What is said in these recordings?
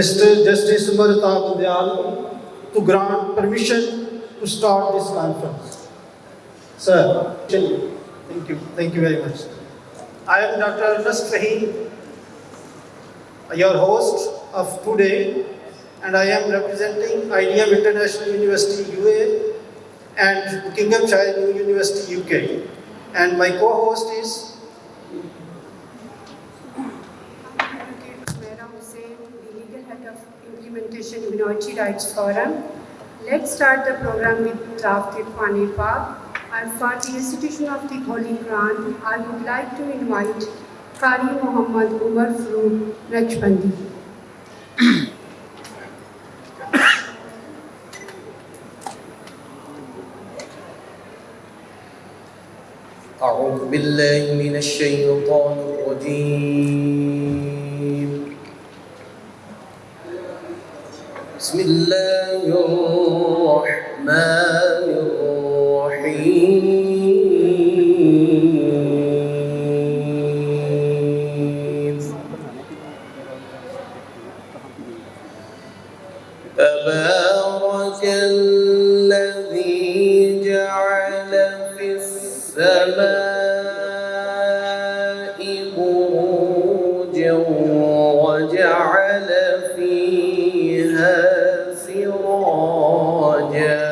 Mr. Justice Umar Ata to grant permission to start this conference. Sir, thank you, thank you very much. I am Dr. Nasr Rahim, your host of today, and I am representing IDM International University UA and Buckinghamshire New University UK. And my co-host is Implementation Minority Rights Forum. Let's start the program with drafted Qur'an Pak. And for the institution of the Holy Quran, I would like to invite Qari Muhammad Umar Farooq Rajbandi. أعوذ بالله من الشيطان الرجيم بسم الله الرحمن الرحيم. yeah.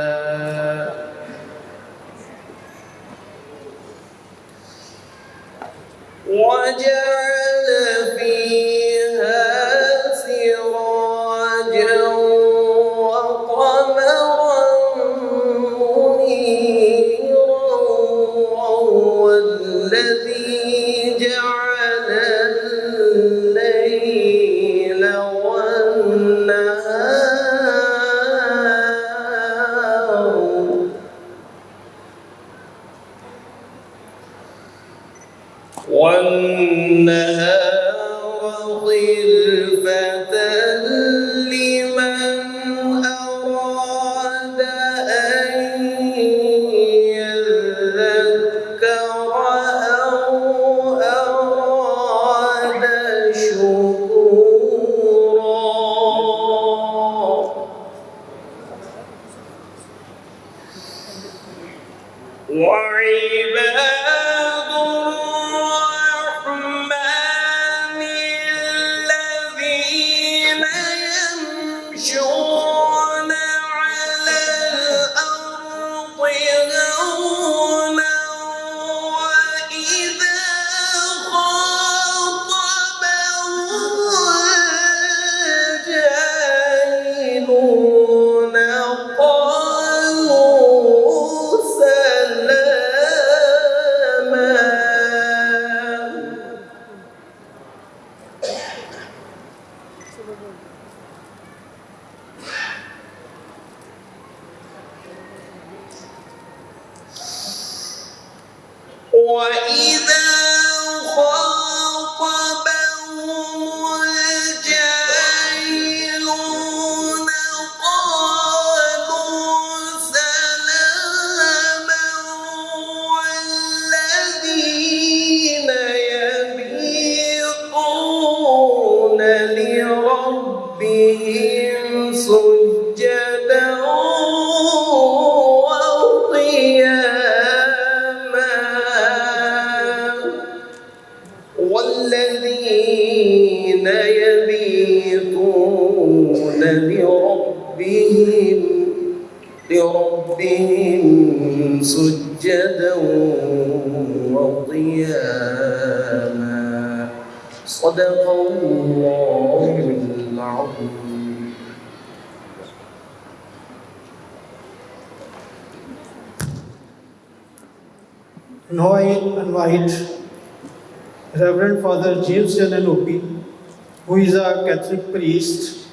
Priest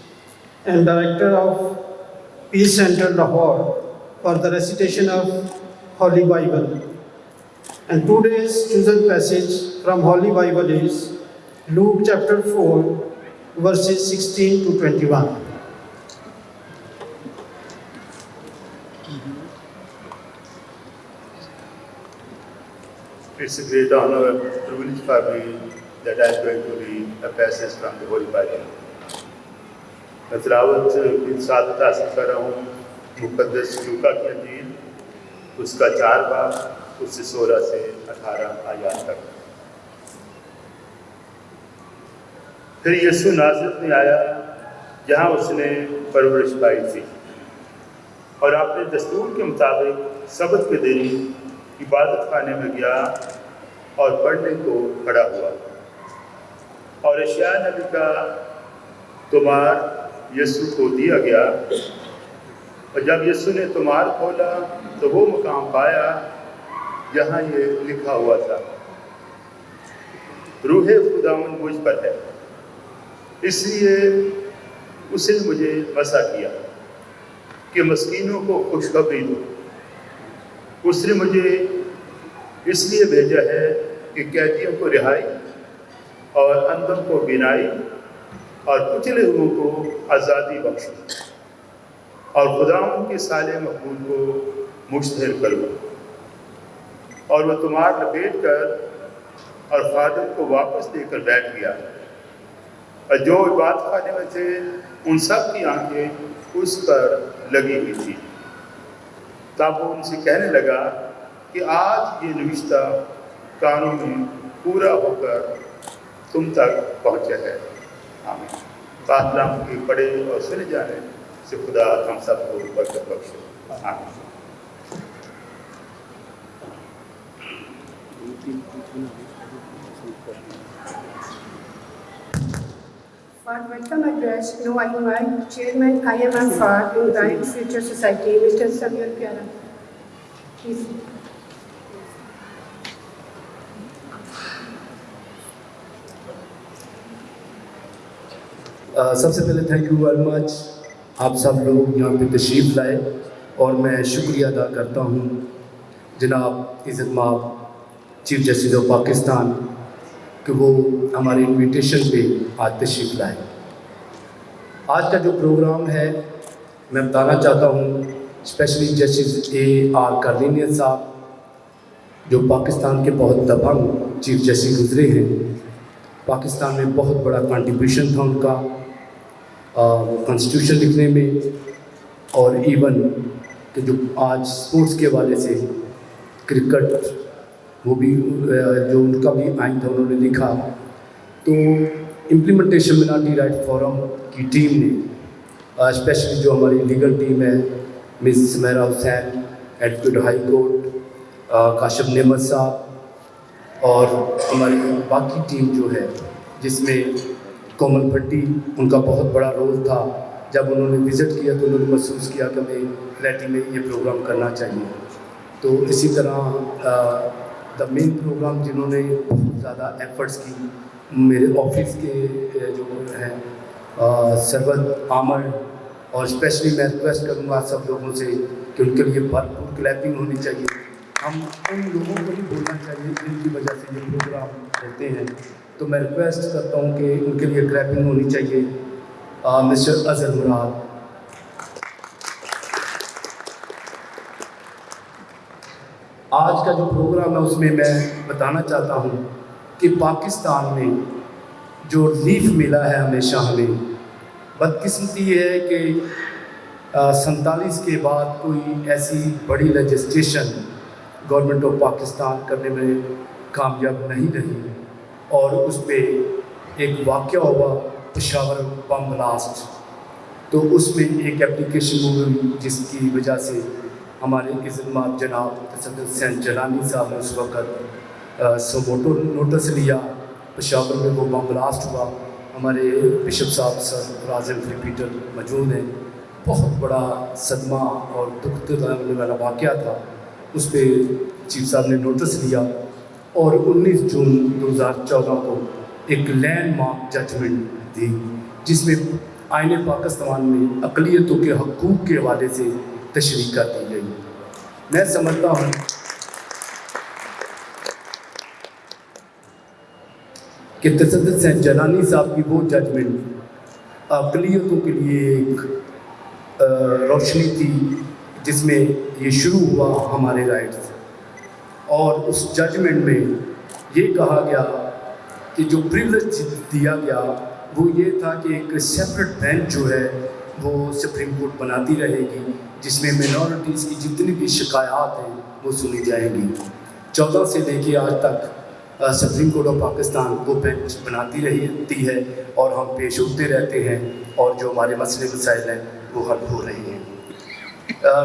and director of Peace Center Lahore, for the recitation of Holy Bible. And today's chosen passage from Holy Bible is Luke chapter 4, verses 16 to 21. It's a great honor and privilege for me that I am going to read a passage from the Holy Bible. حضراوت کے ساتھ تاثر کر رہا ہوں، مقدس لوکا کی انجیل اس کا چار باپ، اس سے سولہ سے اٹھارہ آیات تک۔ پھر یسو نازرت میں آیا، جہاں اس نے پرورش پائی تھی۔ اور آپ نے دستور کے مطابق سبق کے دن عبادت خانے میں گیا اور پڑھنے کو کھڑا ہوا۔ اور اشیاء نبی کا تمہار یسو کو دیا گیا۔ اور جب یسو نے تمہار کھولا تو وہ مقام پایا جہاں یہ لکھا ہوا تھا۔ روح خداون مجھ پر ہے۔ اس لیے اسے مجھے مسا کیا کہ مسکینوں کو خوشخبری دوں اس نے مجھے اس لیے بھیجا ہے کہ قیدیوں کو رہائی اور اندر کو بینائی اور کچلے روح کو آزادی بخشو اور خداؤں کے سالے مقبول کو مشتہر کرو اور وہ تمہار لپیٹ کر اور خادم کو واپس دے کر بیٹھ گیا اور جو عبادت خانے میں تھے، ان سب کی آنکھیں اس پر لگی ہوئی تھی تب وہ ان سے کہنے لگا کہ آج یہ نوشتہ کانوں میں پورا ہو کر تم تک پہنچا ہے۔ بات رام کی پڑے اور سن جانے سے خدا ہم سب کو برکت کے آمین Fad, welcome address. You know, I invite chairman, I am Fad, to the Future Society, Mr. Samuel Piana. Please. سب سے پہلے تھینک یو ویری مچ آپ سب لوگ یہاں پہ تشریف لائے اور میں شکریہ ادا کرتا ہوں جناب عزت ماب چیف جسٹس آف پاکستان، کہ وہ ہمارے انویٹیشن پہ آج تشریف لائے۔ آج کا جو پروگرام ہے، میں بتانا چاہتا ہوں especially justice A R Cornelius صاحب، جو پاکستان کے بہت دبنگ چیف جسٹس گزرے ہیں۔ پاکستان میں بہت بڑا کنٹریبیوشن تھا ان کا۔ کانسٹیٹیوشن لکھنے میں اور ایون کہ جو آج اسپورٹس کے حوالے سے کرکٹ وہ بھی جو ان کا بھی آئین تھا انہوں نے لکھا، تو امپلیمنٹیشن مناٹی رائٹ فورم کی ٹیم نے اسپیشلی جو ہماری لیگل ٹیم ہے Miss Samira Hussain advocate high court Kashif Naimat صاحب اور ہماری باقی ٹیم جو ہے، جس میں کومل بھٹی، ان کا بہت بڑا رول تھا۔ جب انہوں نے وزٹ کیا تو انہوں نے محسوس کیا کہ میں کلیٹی میں یہ پروگرام کرنا چاہیے۔ تو اسی طرح دا مین پروگرام جنہوں نے بہت زیادہ ایفرٹس کی، میرے آفس کے جو ہیں سربت عامر، اور اسپیشلی میں ریکویسٹ کروں گا سب لوگوں سے کہ ان کے لیے بھرپور کلیپنگ ہونی چاہیے۔ ہم ان لوگوں کو بھی بولنا چاہیے، جن کی وجہ سے یہ پروگرام رہتے ہیں۔ تو میں ریکویسٹ کرتا ہوں کہ ان کے لیے گریپنگ ہونی چاہیے۔ مسٹر اظہر مراد آج کا جو پروگرام ہے، اس میں میں بتانا چاہتا ہوں کہ پاکستان میں جو ریلیف ملا ہے ہمیشہ ہمیں، بدقسمتی یہ ہے کہ سنتالیس کے بعد کوئی ایسی بڑی لجسٹریشن گورنمنٹ آف پاکستان کرنے میں کامیاب نہیں رہی۔ اور اس پہ ایک واقعہ ہوا، پشاور بم بلاسٹ۔ تو اس میں ایک اپلیکیشن ہوئی جس کی وجہ سے ہمارے خدمات جناب صدر حسین جلانی صاحب نے اس وقت سموٹو نوٹس لیا۔ پشاور میں وہ بم بلاسٹ ہوا۔ ہمارے بشپ صاحب سر راجم ریپیٹر موجود ہیں۔ بہت بڑا صدمہ اور دکھ والا واقعہ تھا۔ اس پہ چیف صاحب نے نوٹس لیا۔ اور انیس جون دو ہزار چودہ کو ایک لینڈ مارک ججمنٹ دی، جس میں آئین پاکستان میں اقلیتوں کے حقوق کے حوالے سے تشریح کر دی گئی۔ میں سمجھتا ہوں کہ تصد سین جلانی صاحب کی وہ ججمنٹ اقلیتوں کے لیے ایک روشنی تھی، جس میں یہ شروع ہوا ہمارے رائٹس اور اس ججمنٹ میں یہ کہا گیا کہ جو پریولیج دیا گیا وہ یہ تھا کہ ایک سیپریٹ بینچ جو ہے وہ سپریم کورٹ بناتی رہے گی، جس میں مینورٹیز کی جتنی بھی شکایات ہیں وہ سنی جائیں گی۔ چودہ سے لے کے آج تک سپریم کورٹ آف پاکستان کو بینچ بناتی رہتی ہے اور ہم پیش ہوتے رہتے ہیں اور جو ہمارے مسئلے مسائل ہیں وہ حل ہو رہے ہیں۔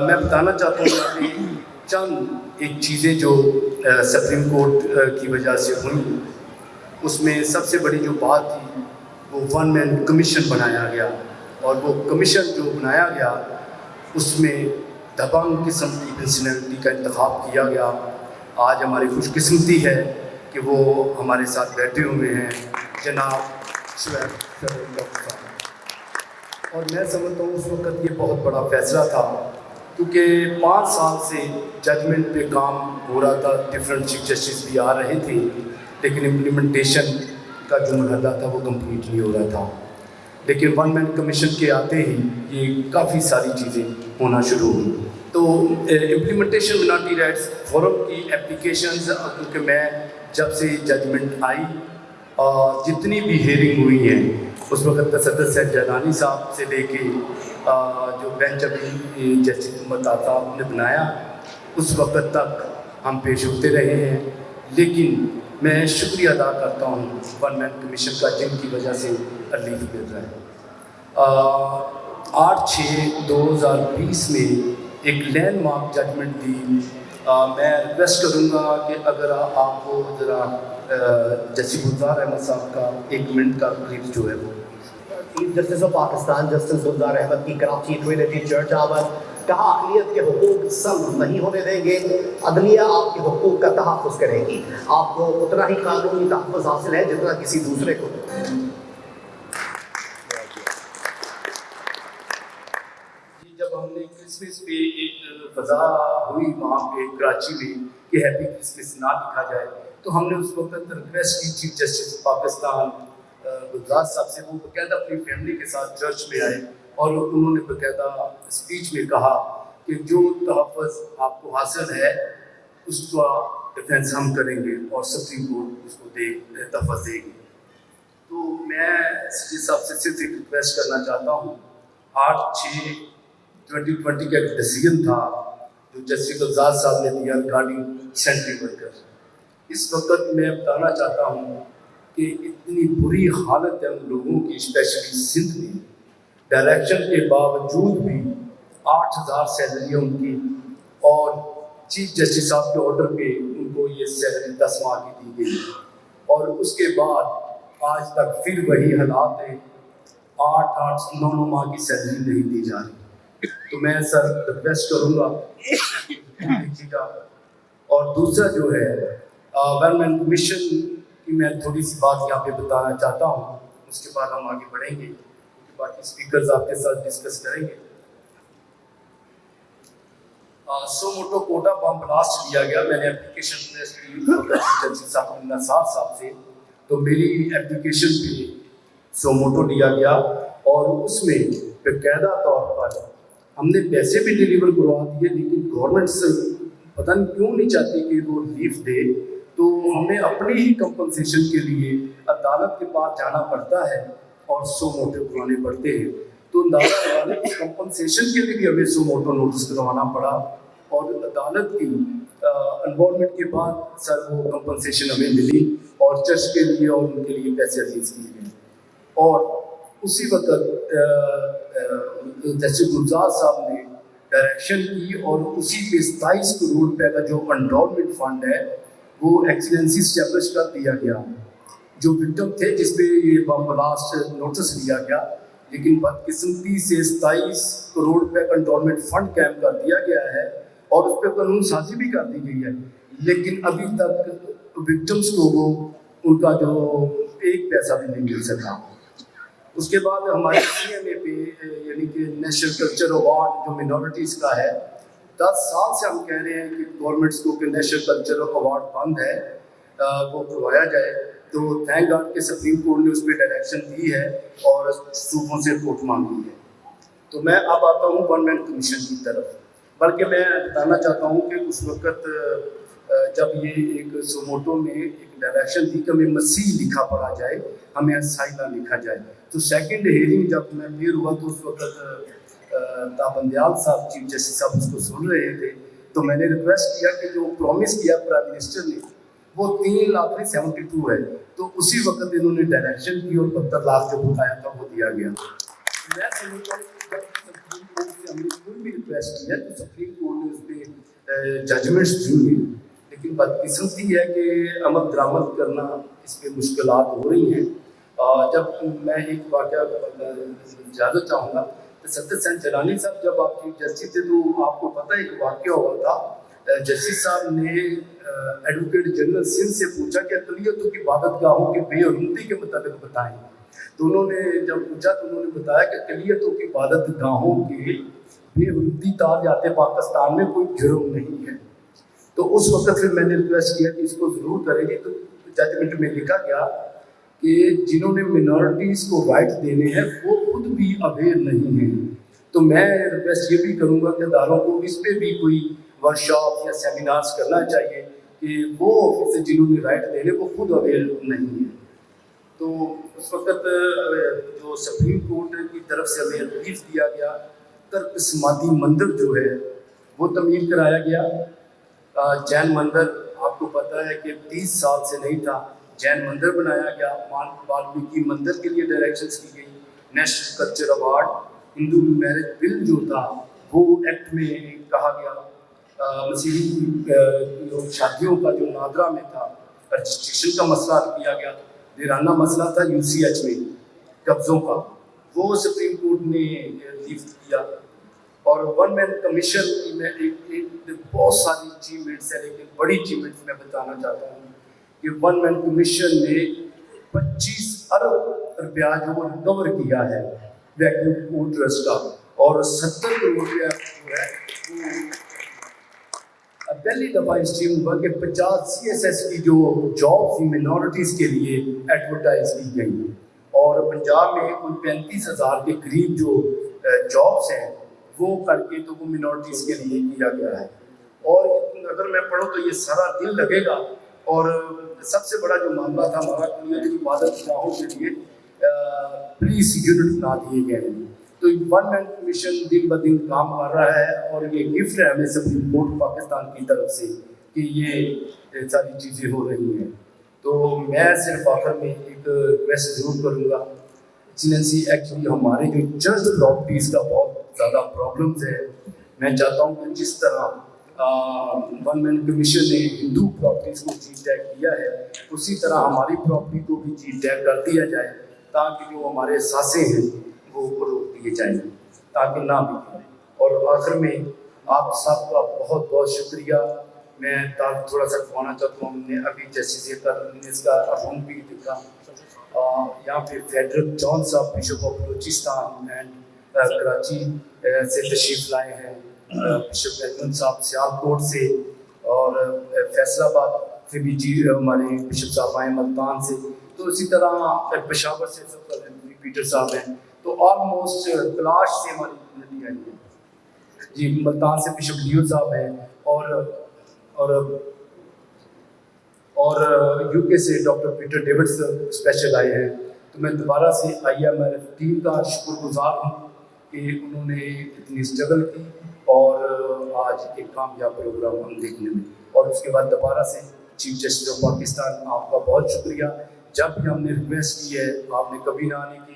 میں بتانا چاہتا ہوں کہ چند ایک چیزیں جو سپریم کورٹ کی وجہ سے ہوئیں اس میں سب سے بڑی جو بات تھی، وہ ون مین کمیشن بنایا گیا۔ اور وہ کمیشن جو بنایا گیا، اس میں دبنگ قسم کی پرسنالٹی کا انتخاب کیا گیا۔ آج ہماری خوش قسمتی ہے کہ وہ ہمارے ساتھ بیٹھے ہوئے ہیں۔ جناب اور میں سمجھتا ہوں اس وقت یہ بہت بڑا فیصلہ تھا کیونکہ پانچ سال سے ججمنٹ پہ کام ہو رہا تھا ڈفرینٹ چیف جسٹس بھی آ رہے تھے، لیکن امپلیمنٹیشن کا جو مرحلہ تھا وہ کمپلیٹ نہیں ہو رہا تھا۔ لیکن ون مین کمیشن کے آتے ہی یہ کافی ساری چیزیں ہونا شروع ہوئی۔ تو امپلیمنٹیشن مناٹی رائٹس فورم کی اپلیکیشنز کیونکہ میں جب سے ججمنٹ آئی جتنی بھی ہیئرنگ ہوئی ہیں اس وقت تصدر سید جیلانی صاحب سے لے کے جو بینچ ابھی جسٹس محمد آتاب نے بنایا، اس وقت تک ہم پیش ہوتے رہے ہیں۔ لیکن میں شکریہ ادا کرتا ہوں ون مین کمیشن کا، جن کی وجہ سے ریلیف مل رہا ہے۔ آٹھ چھ دو ہزار بیس میں ایک لینڈ مارک ججمنٹ دی۔ میں ریکویسٹ کروں گا کہ اگر آپ کو ذرا جسیم الزار احمد صاحب کا ایک منٹ کا کلپ جو ہے وہ chief justice of Pakistan justice Gulzar Ahmed کی کراچی ٹوینٹی چرچ آور کہا، اقلیت کے حقوق سم نہیں ہونے دیں گے۔ عدلیہ آپ کے حقوق کا تحفظ کرے گی۔ آپ کو اتنا ہی قانونی تحفظ حاصل ہے جتنا کسی دوسرے کو۔ جی، جب ہم نے کرسمس پہ ایک فضا ہوئی وہاں پہ کراچی میں کہ ہیپی کرسمس نہ لکھا جائے، تو ہم نے اس وقت ریکویسٹ کی، چیف جسٹس پاکستان گلزار صاحب سے وہ باقاعدہ اپنی فیملی کے ساتھ چرچ میں آئے اور انہوں نے باقاعدہ اسپیچ میں کہا کہ جو تحفظ آپ کو حاصل ہے، اس کا ڈیفینس ہم کریں گے اور سپریم کورٹ اس کو دے تحفظ دے گی۔ تو میں سچی صاحب سے صرف ایک ریکویسٹ کرنا چاہتا ہوں۔ آٹھ چھ ٹوینٹی ٹوینٹی کا ایک ڈیسیجن تھا جو جسٹس گلزار صاحب نے دیا ریگارڈنگ سینٹری ورکر اس وقت میں بتانا چاہتا ہوں کہ اتنی بری حالت ہے ان لوگوں کی اسپیشلی سندھ میں۔ ڈائریکشن کے باوجود بھی آٹھ ہزار سیلری ان کی۔ اور چیف جسٹس صاحب کے آرڈر پہ ان کو یہ سیلری دس ماہ کی دی گئی۔ اور اس کے بعد آج تک پھر وہی حالات ہیں۔ آٹھ آٹھ نو نو ماہ کی سیلری نہیں دی جا رہی۔ تو میں سر ریکویسٹ کروں گا۔ جی اور دوسرا جو ہے گورنمنٹ کمیشن کہ میں تھوڑی سی بات یہاں پہ بتانا چاہتا ہوں۔ اس کے بعد ہم آگے بڑھیں گے۔ باقی اسپیکرز آپ کے ساتھ ڈسکس کریں گے۔ Suo motu Quetta bomb blast لیا گیا۔ میں نے اپلیکیشن پلیس صاحب صاحب سے۔ تو میری اپلیکیشن پہ سو موٹو لیا گیا۔ اور اس میں باقاعدہ طور پر ہم نے پیسے بھی ڈلیور کروا دیے، لیکن گورنمنٹ سے پتہ نہیں کیوں نہیں چاہتی کہ وہ ریلیف دے۔ تو ہمیں اپنے ہی کمپنسیشن کے لیے عدالت کے پاس جانا پڑتا ہے اور سو موٹے بلانے پڑتے ہیں۔ تو عدالت کے کمپنسیشن کے لیے بھی ہمیں سو موٹو نوٹس کروانا پڑا اور عدالت کی انوالومنٹ کے بعد سر وہ کمپنسیشن ہمیں ملی اور چرچ کے لیے اور ان کے لیے پیسے ریلیز کیے گئے۔ اور اسی وقت جیسے گلزار صاحب نے ڈائریکشن کی اور اسی پہ ستائیس کروڑ روپے کا جو انڈالمنٹ فنڈ ہے وہ ایکسلنسی اسٹیبلش کر دیا گیا۔ جو وکٹم تھے جس پہ یہ بم بلاسٹ نوٹس لیا گیا، لیکن بدقسمتی سے ستائیس کروڑ روپے کنٹرولمنٹ فنڈ قائم کر دیا گیا ہے اور اس پہ قانون سازی بھی کر دی گئی ہے۔ لیکن ابھی تک وکٹمس کو وہ، ان کا جو ایک پیسہ بھی نہیں مل سکا۔ اس کے بعد ہمارے سی ایم اے پہ یعنی کہ نیشنل کلچر اوارڈ جو مینورٹیز کا ہے دس سال سے ہم کہہ رہے ہیں کہ گورنمنٹس کو کہ نیشنل کلچرل ایوارڈ بند ہے وہ کروایا جائے۔ تو تھینک گاڈ کہ سپریم کورٹ نے اس پہ ڈائریکشن دی ہے اور صوبوں سے رپورٹ مانگی ہے۔ تو میں اب آتا ہوں ون مین کمیشن کی طرف۔ بلکہ میں بتانا چاہتا ہوں کہ اس وقت جب یہ ایک سوموٹو میں ایک ڈائریکشن تھی کہ ہمیں مسیح لکھا پڑا جائے، ہمیں سائنا لکھا جائے۔ تو سیکنڈ ہیئرنگ جب میں پھر ہوا تو اس وقت تابندیال صاحب چیف جسٹس صاحب، اس کو سن رہے تھے۔ تو میں نے ریکویسٹ کیا کہ جو پرومس کیا پرائم منسٹر نے، وہ تین لاکھ میں سیونٹی ٹو ہے۔ تو اسی وقت انہوں نے ڈائریکشن کی اور پتھر لاکھ جو بتایا تھا، وہ دیا گیا۔ میں سمجھتا ہوں ہم نے کوئی بھی ریکویسٹ کیا، تو سپریم کورٹ نے اس پہ ججمنٹس دی ہیں لیکن بدقسمتی ہے کہ عمل درامد کرنا اس پہ مشکلات ہو رہی ہیں۔ جب میں ایک واقعہ زیادہ چاہوں گا۔ صدر سین جلانی صاحب، جب آپ چیف جسٹس تھے تو آپ کو پتہ ہے کہ واقعہ ہوا تھا۔ جسٹس صاحب نے ایڈوکیٹ جنرل سندھ سے پوچھا کہ اقلیتوں کی عبادت گاہوں کی بے حرمتی کے متعلق بتائیں۔ تو انہوں نے جب پوچھا تو انہوں نے بتایا کہ اقلیتوں کی عبادت گاہوں کی بے حرمتی تار جاتے پاکستان میں کوئی جرم نہیں ہے۔ تو اس وقت پھر میں نے ریکویسٹ کیا کہ اس کو ضرور کریں گے۔ تو ججمنٹ میں لکھا گیا کہ جنہوں نے منورٹیز کو رائٹ دینے ہیں، وہ خود بھی اویئر نہیں ہیں۔ تو میں ریکویسٹ یہ بھی کروں گا کہ اداروں کو اس پہ بھی کوئی ورکشاپ یا سیمینارز کرنا چاہیے کہ وہ آفس جنہوں نے رائٹ دینے، وہ خود اویئر نہیں ہیں۔ تو اس وقت جو سپریم کورٹ کی طرف سے ہمیں ریلیف دیا گیا ترقسماتی مندر جو ہے، وہ تعمیر کرایا گیا۔ جین مندر، آپ کو پتہ ہے کہ تیس سال سے نہیں تھا۔ جین مندر بنایا گیا۔ والمیکی مندر کے لیے ڈائریکشنس کی گئی۔ National culture award Hindu marriage bill جو تھا، وہ ایکٹ میں کہا گیا۔ مسیحی شادیوں کا جو نادرا میں تھا رجسٹریشن کا مسئلہ کیا گیا۔ دیرانہ مسئلہ تھا یو سی ایچ میں، قبضوں کا۔ وہ سپریم کورٹ نے ریلیف کیا۔ اور ون مین کمیشن کی میں ایک بہت ساری اچیومنٹس ہیں، لیکن بڑی اچیومنٹس میں بتانا چاہتا ہوں۔ کہ ون مین کمیشن نے پچیس ارب روپیہ جو وہ ریکور کیا ہے ویکیوم کوٹرس کا اور ستر کروڑ روپیہ جو ہے پہلی دفعہ اس ٹیم ہوا کہ پچاس سی ایس ایس کی جو جاب تھی مینورٹیز کے لیے ایڈورٹائز کی گئی۔ اور پنجاب میں کوئی پینتیس ہزار کے قریب جو جابس ہیں، وہ کر کے تو وہ مینورٹیز کے لیے کیا گیا ہے۔ اور اگر میں پڑھوں تو یہ سارا دل لگے گا اور سب سے بڑا جو معاملہ تھا ہمارا کی عبادت گاہوں کے لیے پولیس یونٹ بنا دیے گئے ہیں۔ تو ون مین کمیشن دن بہ دن کام کر رہا ہے اور یہ گفٹ ہے ہمیں سپریم کورٹ پاکستان کی طرف سے کہ یہ ساری چیزیں ہو رہی ہیں۔ تو میں صرف آخر میں ایک ریکویسٹ ضرور کروں گا ایکسیلنسی ایکچولی ہمارے جو چرچ پراپرٹیز کا بہت زیادہ پرابلمز ہے میں چاہتا ہوں کہ جس طرح ون مین کمیشن نے ہندو پراپرٹیز کو جی ٹیگ کیا ہے۔ اسی طرح ہماری پراپرٹی کو بھی جی ٹیگ کر دیا جائے تاکہ جو ہمارے ساسے ہیں، وہ روک دیے جائیں، تاکہ نہ بکیں اور آخر میں آپ سب کا بہت بہت شکریہ۔ میں تھوڑا سا کھوانا چاہتا ہوں۔ ہم نے ابھی جیسے اس کا روم بھی دیکھا۔ یہاں پہ فیڈرل جان صاحب، bishop of Balochistan and Karachi سے تشریف لائے ہیں۔ شفیع صاحب سیال کوٹ سے اور فیصل آباد سے بھی جی ہمارے بشپ صاحب آئے ملتان سے۔ تو اسی طرح ہاں، پشاور سے پیٹر صاحب ہیں۔ تو آلموسٹ تلاش سے ہماری ندی آئی ہے۔ جی ملتان سے بشپ لیو صاحب ہیں اور اور اور یو کے سے ڈاکٹر پیٹر ڈیوڈس اسپیشل آئے ہیں۔ تو میں دوبارہ سے آئی ایم ایل ٹیم کا شکر گزار ہوں کہ انہوں نے اتنی اسٹرگل کی۔ اور آج ایک کامیاب پروگرام ہم دیکھنے میں اور اس کے بعد دوبارہ سے چیف جسٹس آف پاکستان، آپ کا بہت شکریہ۔ جب بھی ہم نے ریکویسٹ کی ہے، آپ نے کبھی نہ آنے کی۔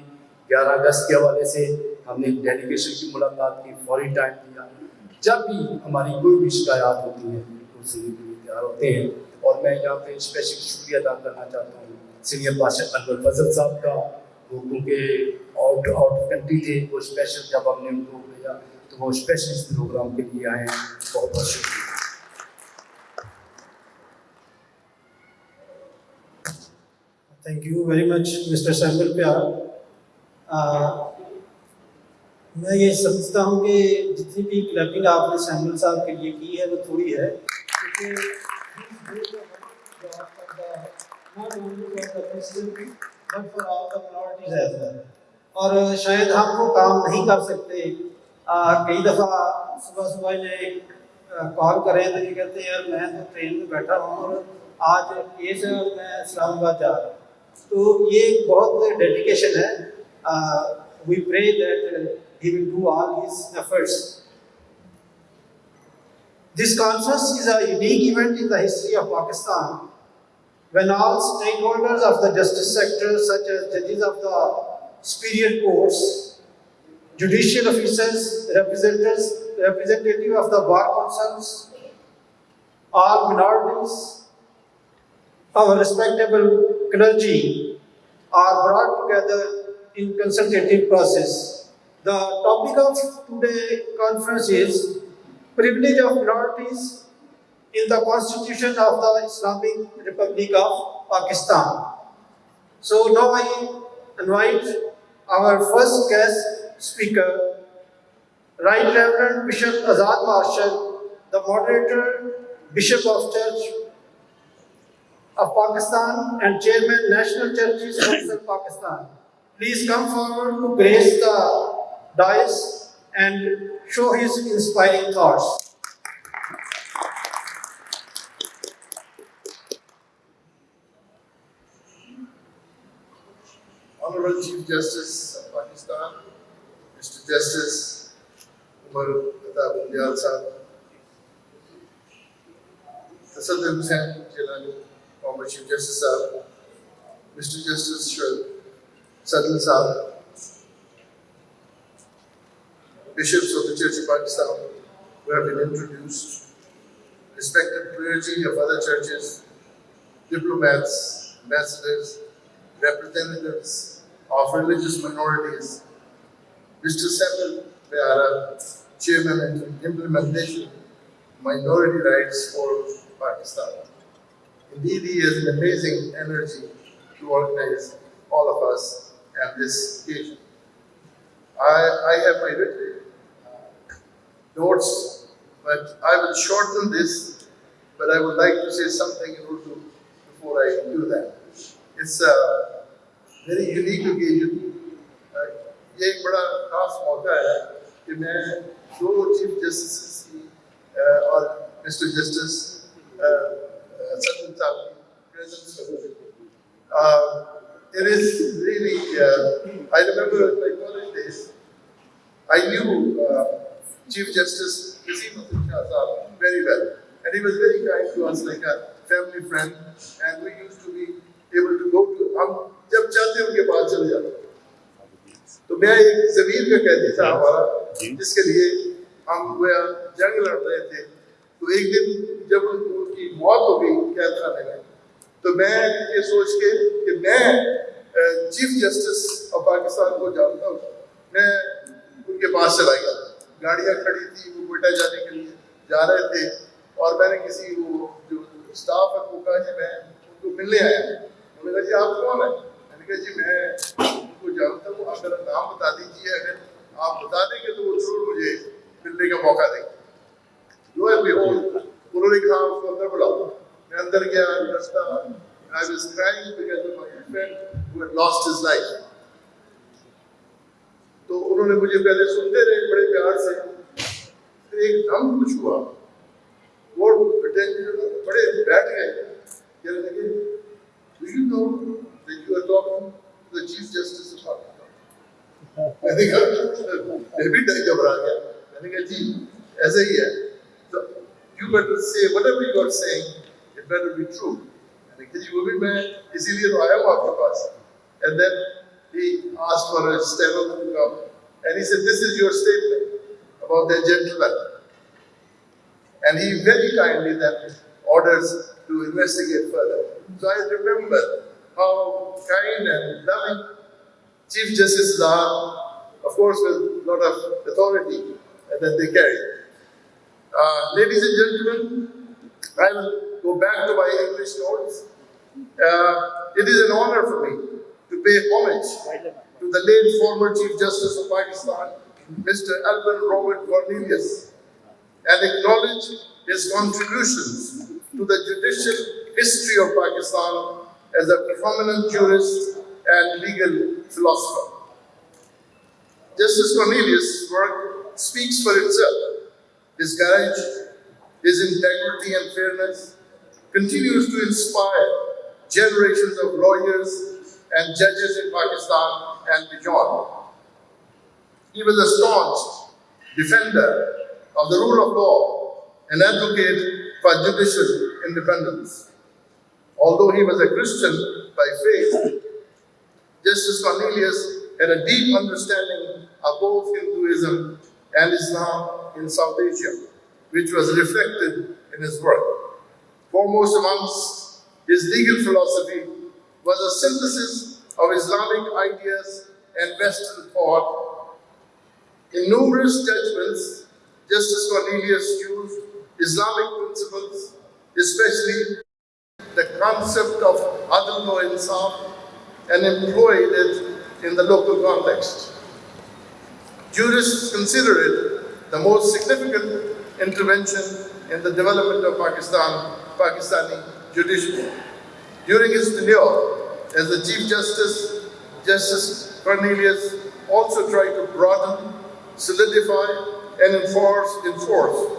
گیارہ اگست کے حوالے سے ہم نے ڈیلیگیشن کی ملاقات کی، فوری ٹائم دیا۔ جب بھی ہماری کوئی بھی شکایات ہوتی ہیں ان تیار ہوتے ہیں۔ اور میں یہاں پہ اسپیشل شکریہ ادا کرنا چاہتا ہوں۔ سینئر بادشاہ انور فضل صاحب کا، وہ کیونکہ آؤٹ آؤٹ کنٹری تھے، وہ اسپیشل جب ہم نے ان کو بھیجا۔ تو وہ اسپیشل پروگرام کے لیے آئے ہیں، بہت بہت شکریہ۔ Thank you very much mister symbol پیار میں یہ سمجھتا ہوں کہ جتنی بھی کلبنگ آپ نے سیمبل صاحب کے لیے کی ہے، وہ تھوڑی ہے۔ اور شاید ہم وہ کام نہیں کر سکتے۔ کئی دفعہ صبح صبح یہ کال کریں تو یہ کہتے ہیں میں تو ٹرین میں بیٹھا ہوں اور آج یہ میں اسلام آباد جا رہا ہوں۔ تو یہ بہت ڈیڈیکیشن ہے۔ We pray that he will do all his efforts this conference is a unique event in the history of Pakistan when all stakeholders of the justice sector such as ججز of the superior courts judicial officers representatives representative of the bar councils all minorities our respectable clergy are brought together in consultative process. The topic of today's conference is privilege of minorities in the constitution of the Islamic Republic of Pakistan. So now I invite our first guest speaker, Right Reverend Bishop Azad Marshall, the moderator, Bishop of Church of Pakistan and Chairman National Churches Council Pakistan. Please come forward to grace the dais and show his inspiring thoughts. Honorable Chief Justice of Pakistan, Umar Pratap Bandial Sahib, Tassaduq Hussain Jilani, former Chief Justice Sahib, Mr. Justice Shah Sadal Sahib, Bishops of the Church of Pakistan who have been introduced, respected clergy of other churches, diplomats, ambassadors, representatives of religious minorities, Mr. Samuel Pyara, Chairman and Implementation Minority Rights for Pakistan. Indeed, he has an amazing energy to organize all of us at this occasion. I, I have my written uh, notes, but I will shorten this, but I would like to say something in Urdu before I do that. It's a very unique occasion. Uh, ये एक बड़ा खास मौका है कि मैं दो chief justice की uh, और मिस्टर जस्टिस सचिन साहब की presence में uh, it is really, uh, I remember my college days, I knew uh, Chief Justice Nazim Shah Saab very well. And he was very kind to us, like a family friend. And we used to be able to go to, हम जब चाहते उनके पास चले जाते تو میں ایک زمین کا قیدی تھا ہمارا جی۔ جس کے لیے ہم گویا جنگ لڑ رہے تھے۔ تو ایک دن جب ان کی موت ہو گئی قید خانے میں تو میں یہ سوچ کے کہ میں چیف جسٹس آف پاکستان کو جانتا ہوں۔ میں ان کے پاس چلا گیا۔ گاڑیاں کھڑی تھی وہ کوئٹہ جانے کے لیے جا رہے تھے۔ اور میں نے کسی وہ جو اسٹاف ہے وہ کہا جی میں ان کو ملنے آیا انہوں نے کہا جی آپ کون ہیں؟ میں نے کہا جی میں کو جانتا ہوں آپ میرا نام بتا دیجیے اگر آپ بتا دیں گے تو وہ ضرور مجھے ملنے کا موقع دیں گے۔ جو ہے انہوں نے کہا، اس کو اندر بلاؤ۔ میں اندر گیا رستہ I was crying because of my friend who had lost his life. تو انہوں نے مجھے پہلے سنتے رہے، بڑے پیار سے۔ پھر ایک دم کچھ ہوا۔ وہ اٹینشن بڑے بیٹھ گئے۔ کہنے لگے the Chief Justice मैंने कहा मैं भी डर घबरा गया मैंने कहा जी ऐसा ही है So you better say whatever you are saying, it better be true. मैंने कहा जी वो भी मैं इसीलिए तो आया हूँ आपके पास And then he asked for a steno to come. And he said, This is your statement about that gentleman. And he very kindly then orders to investigate further. So I remember how kind and loving Chief Justices are, of course, with a lot of authority that they carry. Uh, ladies and gentlemen, I will go back to my English notes. Uh, it is an honor for me to pay homage to the late former Chief Justice of Pakistan, Mr. Alvin Robert Cornelius, and acknowledge his contributions to the judicial history of Pakistan as a prominent jurist and legal philosopher. Justice Cornelius' work speaks for itself. His courage, his integrity and fairness continues to inspire generations of lawyers and judges in Pakistan and beyond. He was a staunch defender of the rule of law and advocate for judicial independence. Although he was a Christian by faith, Justice Cornelius had a deep understanding of both Hinduism and Islam in South Asia, which was reflected in his work. Foremost amongst his legal philosophy was a synthesis of Islamic ideas and Western thought. In numerous judgments, Justice Cornelius used Islamic principles, especially the concept of adl wa insaf, and employed it in the local context. Jurists consider it the most significant intervention in the development of Pakistan, Pakistani judiciary. During his tenure as the Chief Justice, Justice Cornelius also tried to broaden, solidify, and enforce, enforce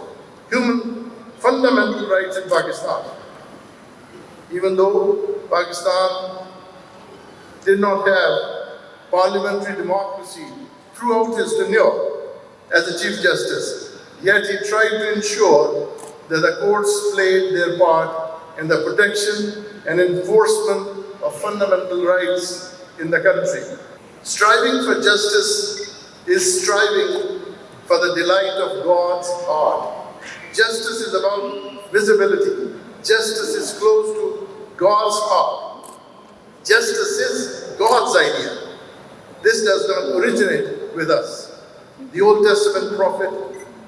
human fundamental rights in Pakistan. Even though Pakistan did not have parliamentary democracy throughout his tenure as the Chief Justice, yet he tried to ensure that the courts played their part in the protection and enforcement of fundamental rights in the country. Striving for justice is striving for the delight of God's heart. Justice is about visibility. Justice is close to God's heart. Justice is God's idea. This does not originate with us. The Old Testament prophet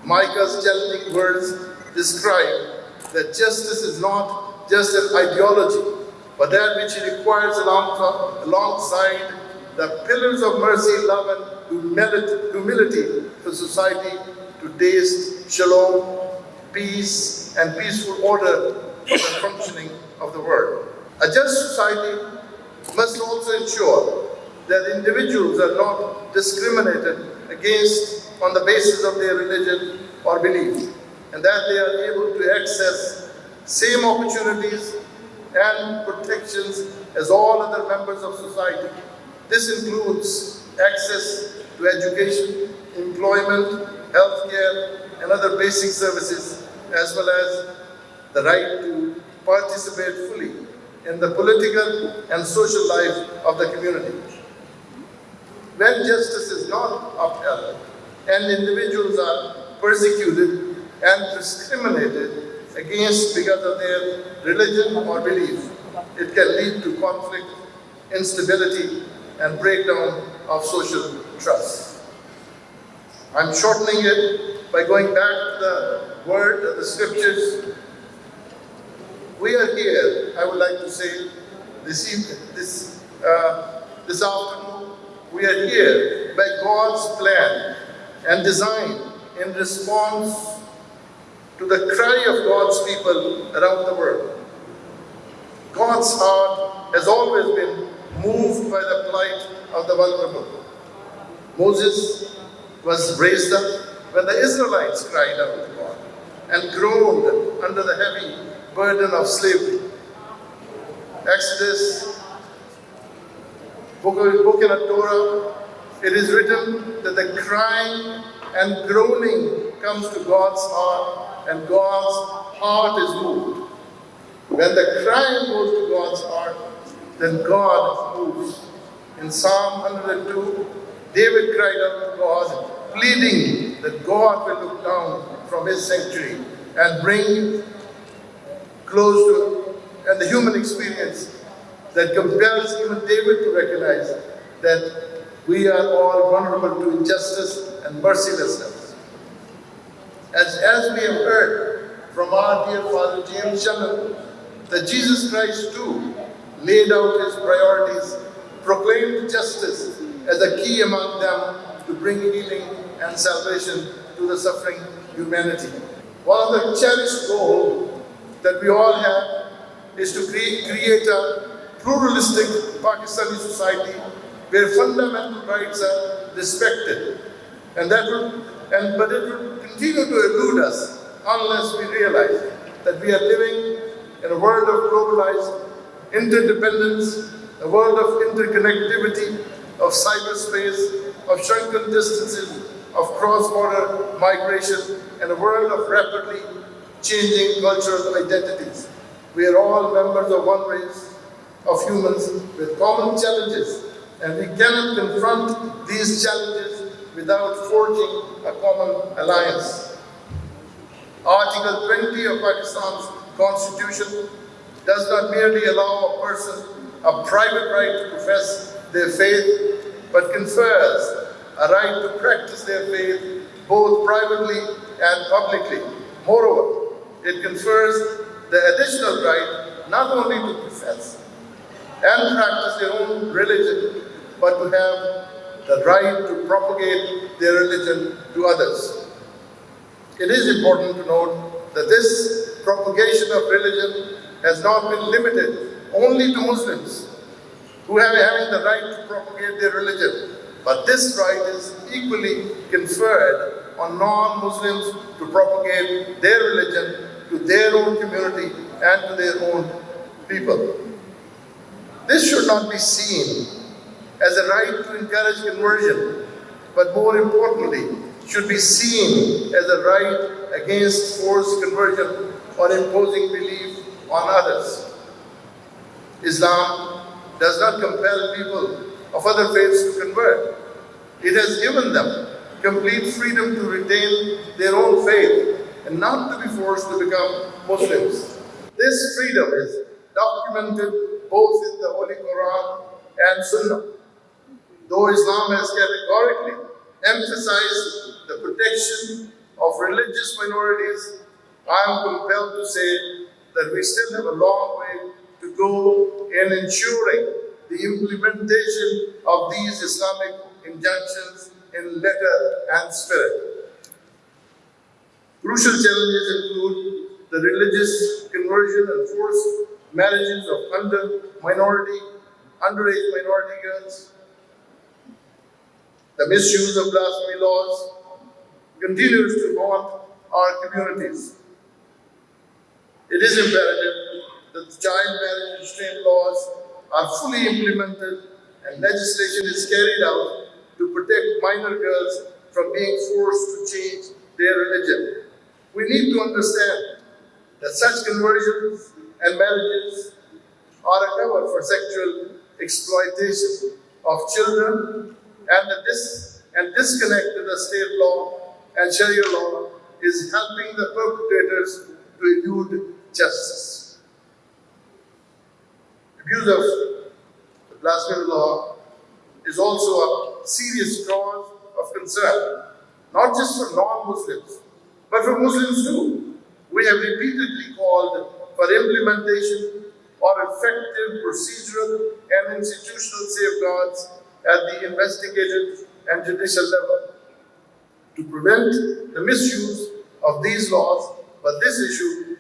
Micah's challenging words describe that justice is not just an ideology, but that which requires along- alongside the pillars of mercy, love, and humility for society to taste shalom, peace, and peaceful order for the functioning of the world. A just society must also ensure that individuals are not discriminated against on the basis of their religion or belief, and that they are able to access same opportunities and protections as all other members of society. This includes access to education, employment, healthcare, and other basic services, as well as the right to participate fully in the political and social life of the community. When justice is not upheld and individuals are persecuted and discriminated against because of their religion or belief, it can lead to conflict, instability, and breakdown of social trust. I'm shortening it by going back to the word of the scriptures. We are here, I would like to say, this evening, this, uh, this afternoon, we are here by God's plan and design in response to the cry of God's people around the world. God's heart has always been moved by the plight of the vulnerable. Moses was raised up when the Israelites cried out to God and groaned under the heavy burden of slavery. Exodus, book, book in the Torah, it is written that the crying and groaning comes to God's heart and God's heart is moved. When the crying goes to God's heart, then God moves. In Psalm 102, David cried out to God, pleading that God will look down from his sanctuary and bring close to and the human experience that compels even David to recognize that we are all vulnerable to injustice and mercilessness. As, as we have heard from our dear Father James Shannon, that Jesus Christ too laid out his priorities, proclaimed justice as a key among them to bring healing and salvation to the suffering humanity. While the cherished goals that we all have is to cre- create a pluralistic Pakistani society where fundamental rights are respected. And that will, and, but it will continue to elude us unless we realize that we are living in a world of globalized interdependence, a world of interconnectivity, of cyberspace, of shrunken distances, of cross-border migration, and a world of rapidly changing cultural identities. We are all members of one race of humans with common challenges, and we cannot confront these challenges without forging a common alliance. Article 20 of Pakistan's constitution does not merely allow a person a private right to profess their faith, but confers a right to practice their faith both privately and publicly. Moreover, it confers the additional right not only to profess and practice their own religion, but to have the right to propagate their religion to others. It is important to note that this propagation of religion has not been limited only to Muslims who have having the right to propagate their religion, but this right is equally conferred on non-Muslims to propagate their religion to their own community and to their own people. This should not be seen as a right to encourage conversion, but more importantly, should be seen as a right against forced conversion or imposing belief on others. Islam does not compel people of other faiths to convert. It has given them complete freedom to retain their own faith and not to be forced to become Muslims. This freedom is documented both in the Holy Quran and Sunnah. Though Islam has categorically emphasized the protection of religious minorities, I am compelled to say that we still have a long way to go in ensuring the implementation of these Islamic injunctions in letter and spirit. Crucial challenges include the religious conversion and forced marriages of under minority, underage minority girls, the misuse of blasphemy laws continues to haunt our communities. It is imperative that the child marriage restraint laws are fully implemented and legislation is carried out to protect minor girls from being forced to change their religion. We need to understand that such conversions and marriages are a cover for sexual exploitation of children and that this and disconnect with the state law and Sharia law is helping the perpetrators to elude justice. Abuse of blasphemy law is also a serious cause of concern, not just for non-Muslims, but for Muslims too. We have repeatedly called for implementation or effective procedural and institutional safeguards at the investigative and judicial level to prevent the misuse of these laws, but this issue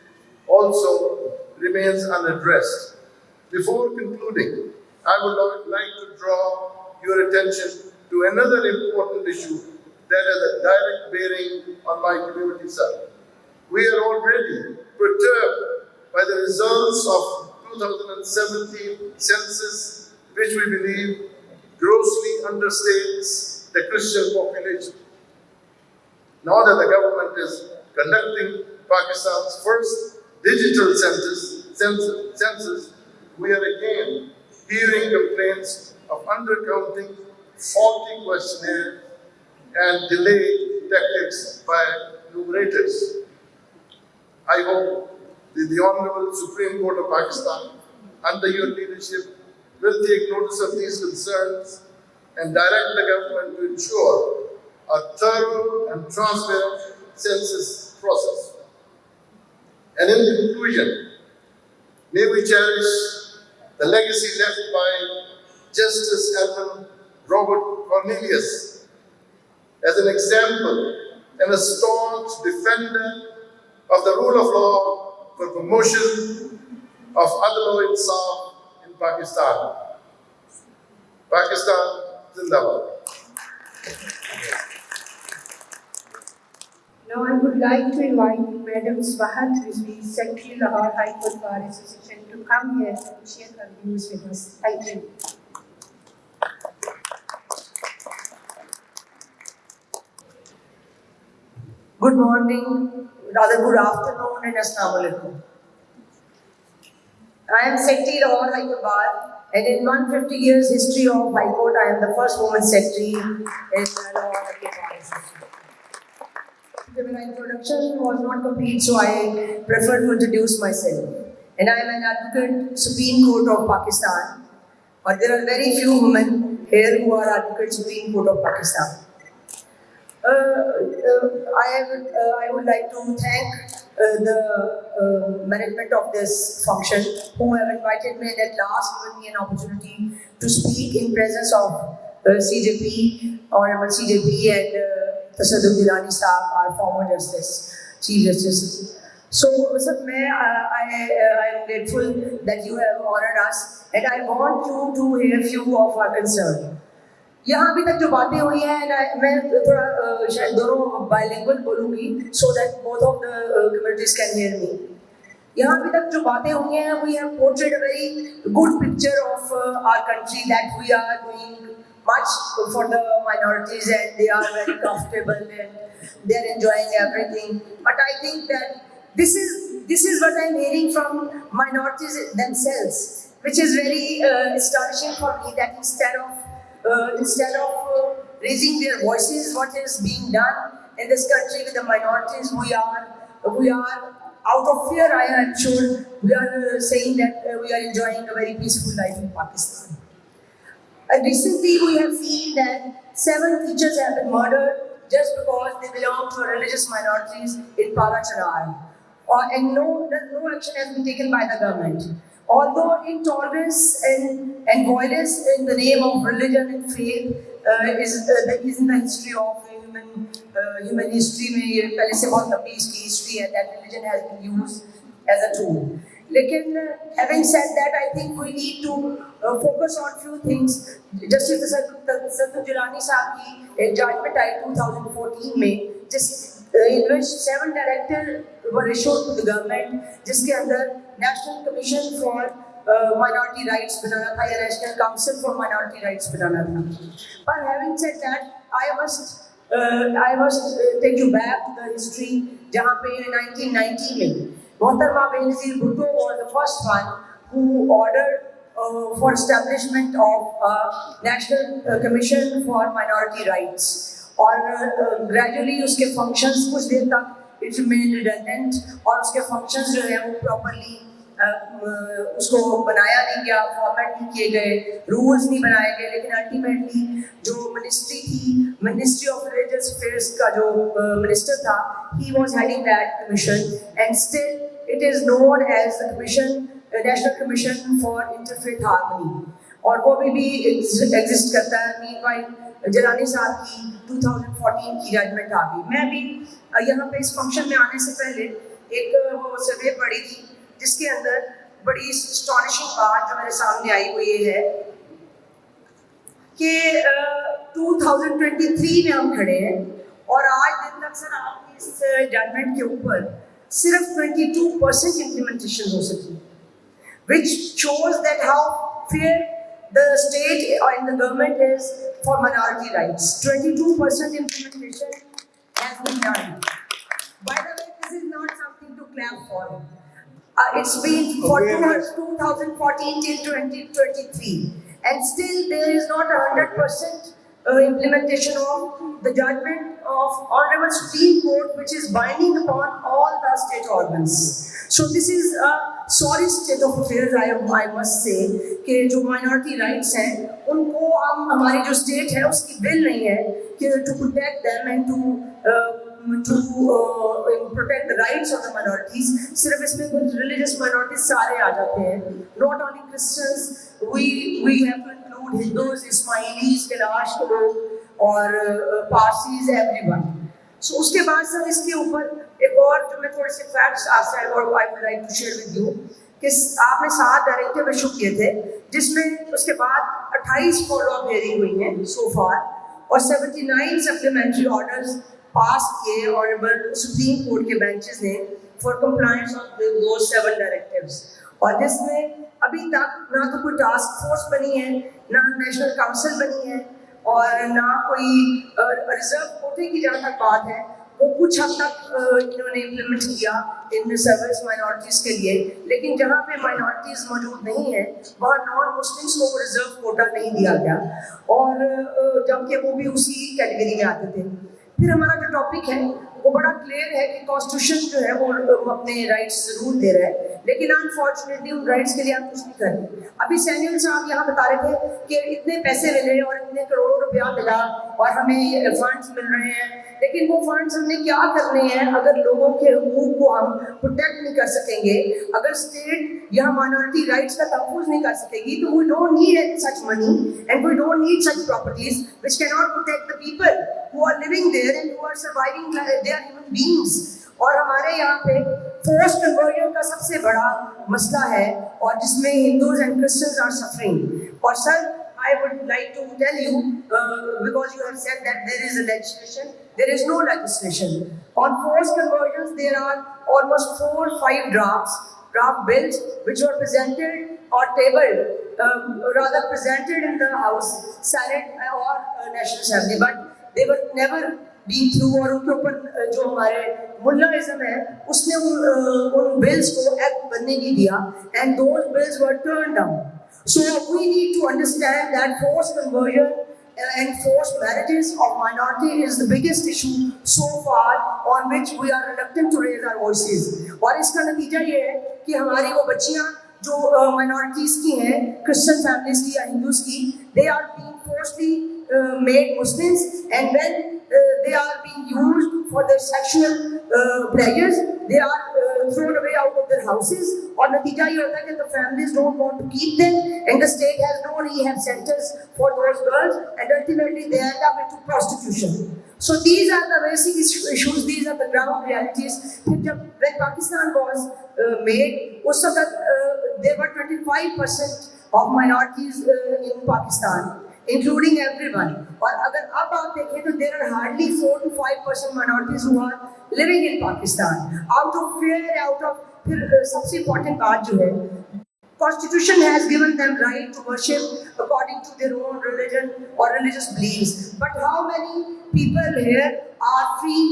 also remains unaddressed. Before concluding, I would like to draw your attention to another important issue that has a direct bearing on my community side. We are already perturbed by the results of 2017 census, which we believe grossly understates the Christian population. Now that the government is conducting Pakistan's first digital census, census, census, we are again hearing complaints of undercounting, faulty questionnaires, and delayed tactics by numerators. I hope that the Honorable Supreme Court of Pakistan, under your leadership, will take notice of these concerns and direct the government to ensure a thorough and transparent census process. And in conclusion, may we cherish the legacy left by Justice Edmund Robert Cornelius as an example and a staunch defender of the rule of law for promotion of Adl Insaf in Pakistan. Pakistan Zindabad. Now I would like to invite Madam Swahat Rizvi, Secretary Lahore High Court Bar Association to come here and share her views with us. Thank you. Good morning, rather good afternoon and Assalamu alaikum. I am Secretary Lahore High Court and in 150 years history of High Court, I am the first woman secretary in Lahore My introduction was not complete, so I prefer to introduce myself. And I am an advocate, Supreme Court of Pakistan. But there are very few women here who are advocate, Supreme Court of Pakistan. Uh, uh, I, would, uh, I would like to thank uh, the uh, management of this function who have invited me and at last given me an opportunity to speak in presence of CJP, Honorable CJP and uh, Tassaduq Jillani Saab, our former Justice, Chief Justice. So, sir, may, uh, I, I am grateful that you have honored us and I want you to hear few of our concern. یہاں ابھی تک جو باتیں ہوئی ہیں uh, instead of uh, raising their voices, what is being done in this country with the minorities, we are we are out of fear, I am sure, we are uh, saying that uh, we are enjoying a very peaceful life in Pakistan. And recently we have seen that seven teachers have been murdered just because they belong to religious minorities in Parachinar. Or, and no, no action has been taken by the government Although intolerance and, and violence in the name of religion and faith uh, is, uh, is in the history of human, uh, human history में ये पहले से बहुत लंबी इसकी history है that religion has been used as a tool. लेकिन uh, having said that, I think we need to uh, focus on few things. Justice Sattu Jilani साहब की एक judgment आई 2014 में जिस uh, in which seven director were issued to the government जिसके अंदर National Commission for uh, Minority Rights बनाना था या National Council for Minority Rights बनाना था. But having said that, I must uh, I must uh, take you back to the history जहाँ पे 1990 में मोहतरमा Benazir Bhutto was the first one who ordered uh, for establishment of a National uh, Commission for Minority Rights اور gradually اس کے functions کچھ دیر تک it remain redundant اور اس کے فنکشنز جو ہیں وہ پراپرلی اس کو بنایا نہیں گیا فارمیٹ نہیں کیے گئے رولز نہیں بنائے گئے، لیکن الٹیمیٹلی جو منسٹری تھی منسٹری آف ریلیجس افیئرس کا جو منسٹر تھا he was heading that commission and still it is known as the commission national commission for interfaith harmony اور وہ ابھی بھی ایگزسٹ کرتا ہے۔ مین وائل جلالی صاحب کی ٹو تھاؤزنڈ فورٹین کی ججمنٹ آ گئی میں بھی یہاں پہ اس فنکشن میں آنے سے پہلے ایک وہ سروے پڑی تھی، جس کے اندر بڑی اسٹانشنگ بات جو میرے سامنے آئی وہ یہ ہے کہ ٹو تھاؤزنڈ ٹوینٹی تھری میں ہم کھڑے ہیں اور آج دن تک سر آپ کی اس ججمنٹ کے اوپر صرف ٹوینٹی ٹو پرسینٹ امپلیمنٹیشن ہو سکی which shows that how fair the state and the government is for minority rights. 22% implementation has been done. By the way, this is not something to clap for. Uh, it's been for 2014 till 2023, and still there is not a hundred percent uh, implementation of the judgment of Honorable Supreme Court, which is binding upon all the state organs. So this is a sorry state of affairs, I, I must say, कि जो minority rights हैं, उनको हम हमारी जो state है उसकी bill नहीं है कि to protect them and to uh, to uh, protect the rights of the minorities. सिर्फ इसमें कुछ religious minorities सारे आ जाते हैं. Not only Christians, we we have to include Hindus, Ismailis, Kailash के लोग اور پارسیز ایوری ون سو اس کے بعد سر اس کے اوپر ایک اور جو میں تھوڑے سے فیکٹس آپ ہے اور I would like to share with you کہ آپ نے سات ڈائریکٹر میں شو کیے تھے جس میں اس کے بعد اٹھائیس فالو اپ ہیئرنگ ہوئی ہیں سو فار اور seventy nine supplementary orders pass کیے اور سپریم کورٹ کے بینچز نے فار کمپلائنس آف دو سیون ڈائریکٹیوز اور جس میں ابھی تک نہ تو کوئی ٹاسک فورس بنی ہے، نہ نیشنل کاؤنسل بنی ہے اور نہ کوئی ریزرو کوٹے کی جہاں تک بات ہے، وہ کچھ حد تک انہوں نے امپلیمنٹ کیا ان ریزروس مائنورٹیز کے لیے۔ لیکن جہاں پہ مائنورٹیز موجود نہیں ہیں، وہاں نان مسلمس کو ریزرو کوٹا نہیں دیا گیا۔ اور جبکہ وہ بھی اسی کیٹیگری میں آتے تھے۔ پھر ہمارا جو ٹاپک ہے وہ بڑا کلیئر ہے کہ کانسٹیٹیوشن جو ہے وہ اپنے رائٹس ضرور دے رہا ہے۔ لیکن انفارچونیٹلی ان رائٹس کے لیے آپ کچھ نہیں کر رہے۔ ابھی سینیل صاحب یہاں بتا رہے تھے کہ اتنے پیسے مل رہے ہیں اور اتنے کروڑوں روپیہ ملا اور ہمیں یہ فنڈس مل رہے ہیں۔ لیکن وہ فنڈس ہم نے کیا کرنے ہیں؟ اگر لوگوں کے حقوق کو ہم پروٹیکٹ نہیں کر سکیں گے، اگر اسٹیٹ یا مائنورٹی رائٹس کا تحفظ نہیں کر سکے گی، تو we don't need such money and we don't need such properties which کی not protect the people who are living there and who are surviving they are human beings और हमारे यहाँ पे फोर्स कन्वर्जन का सबसे बड़ा मसला है और जिसमें Hindus and Christians are suffering और sir I would like to tell you, uh, because you have said that there is a legislation, there is no legislation. On forced conversions, there are almost four or five drafts, draft bills, which were presented or tabled, um, rather presented in the House, Senate or uh, National Assembly, but they were never been through اور ان کے اوپر جو ہمارے ملاازم ہے اس نے ان ان بلز کو ایکٹ بننے نہیں دیا and those bills were turn down so we need to understand that force conversion and force marriages of minority is the biggest issue so far on which we are reluctant to raise our voices اور اس کا نتیجہ یہ ہے کہ ہماری وہ بچیاں جو مائنارٹیز کی ہیں کرسچن فیملیز کی یا ہندوز کی they are being forcefully uh, made Muslims and when uh, they are being used for their sexual uh, pleasures, they are uh, thrown away out of their houses or natija the families don't want to keep them and the state has no rehab centers for those girls and ultimately they end up into prostitution. So these are the basic issues, these are the ground realities. When Pakistan was uh, made, also uh, there were 25% of minorities uh, in Pakistan including everyone. और अगर अब आप देखें तो there are hardly four to five percent minorities who are living in Pakistan. Out of fear, out of फिर uh, सबसे important बात जो है Constitution has given them right to worship according to their own religion or religious beliefs. But how many people here are free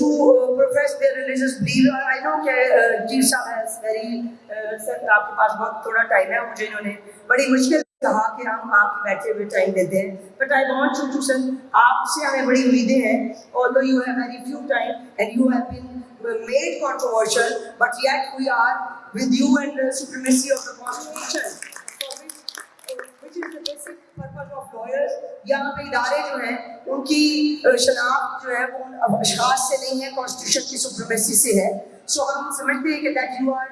to uh, profess their religious belief? I know कि uh, जी साहब has very uh, sir आपके पास बहुत थोड़ा time है मुझे इन्होंने बड़ी मुश्किल کہا کہ ہم آپ کے بیٹھے ہوئے ٹائم دیتے ہیں۔ But I want you to سن آپ سے ہمیں بڑی امیدیں ہیں۔ اور though you have very few time and you have been made controversial but yet we are with you and supremacy of the constitution یہاں پہ ادارے جو ہیں، ان کی شناخت جو ہے، وہ اشخاص سے نہیں ہے کانسٹیٹیوشن کی سپریمیسی سے ہے۔ سو ہم سمجھتے ہیں کہ that you are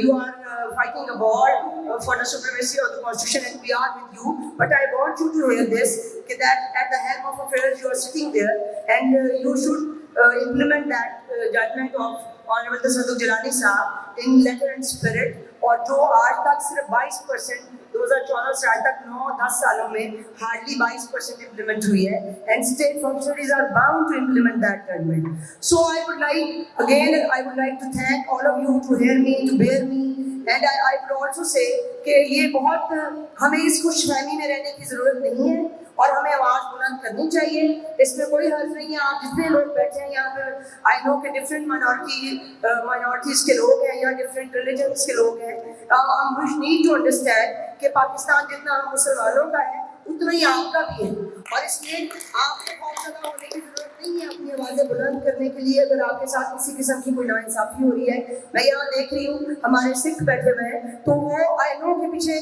you are uh, fighting a war uh, for the supremacy of the constitution and we are with you but i want you to hear this okay, that at the helm of affairs you are sitting there and uh, you should uh, implement that uh, judgment of honorable Tasadduk Jalani साहब in letter and spirit और जो आज तक सिर्फ 22 percent دو ہزار چودہ سے آج تک نو، دس سالوں میں ہارڈلی بائیس پرسینٹ امپلیمنٹ ہوئی ہے and state functionaries are bound to implement that government so I would like again I would like to thank all of you to hear me to bear me and I would also say کہ یہ بہت ہمیں اس خوش فہمی میں رہنے کی ضرورت نہیں ہے۔ اور ہمیں آواز بلند کرنی چاہیے۔ اس میں کوئی حرض نہیں ہے۔ آپ جتنے لوگ بیٹھے ہیں یہاں پر آئی نو کہ ڈفرینٹ مائنورٹی مائنورٹیز کے لوگ ہیں یا ڈفرینٹ ریلیجنس کے لوگ ہیں۔ uh, ہم نیڈ ٹو انڈرسٹینڈ کہ پاکستان جتنا مسلمانوں کا ہے اتنا ہی آپ کا بھی ہے۔ اور اس میں آپ کو خوف زدہ ہونے کی ضرورت نہیں ہے اپنی آوازیں بلند کرنے کے لیے۔ اگر آپ کے ساتھ کسی قسم کی کوئی ناانصافی ہو رہی ہے، میں یہاں دیکھ رہی ہوں، ہمارے سکھ بیٹھے ہوئے ہیں، تو وہ آئی نو کے پیچھے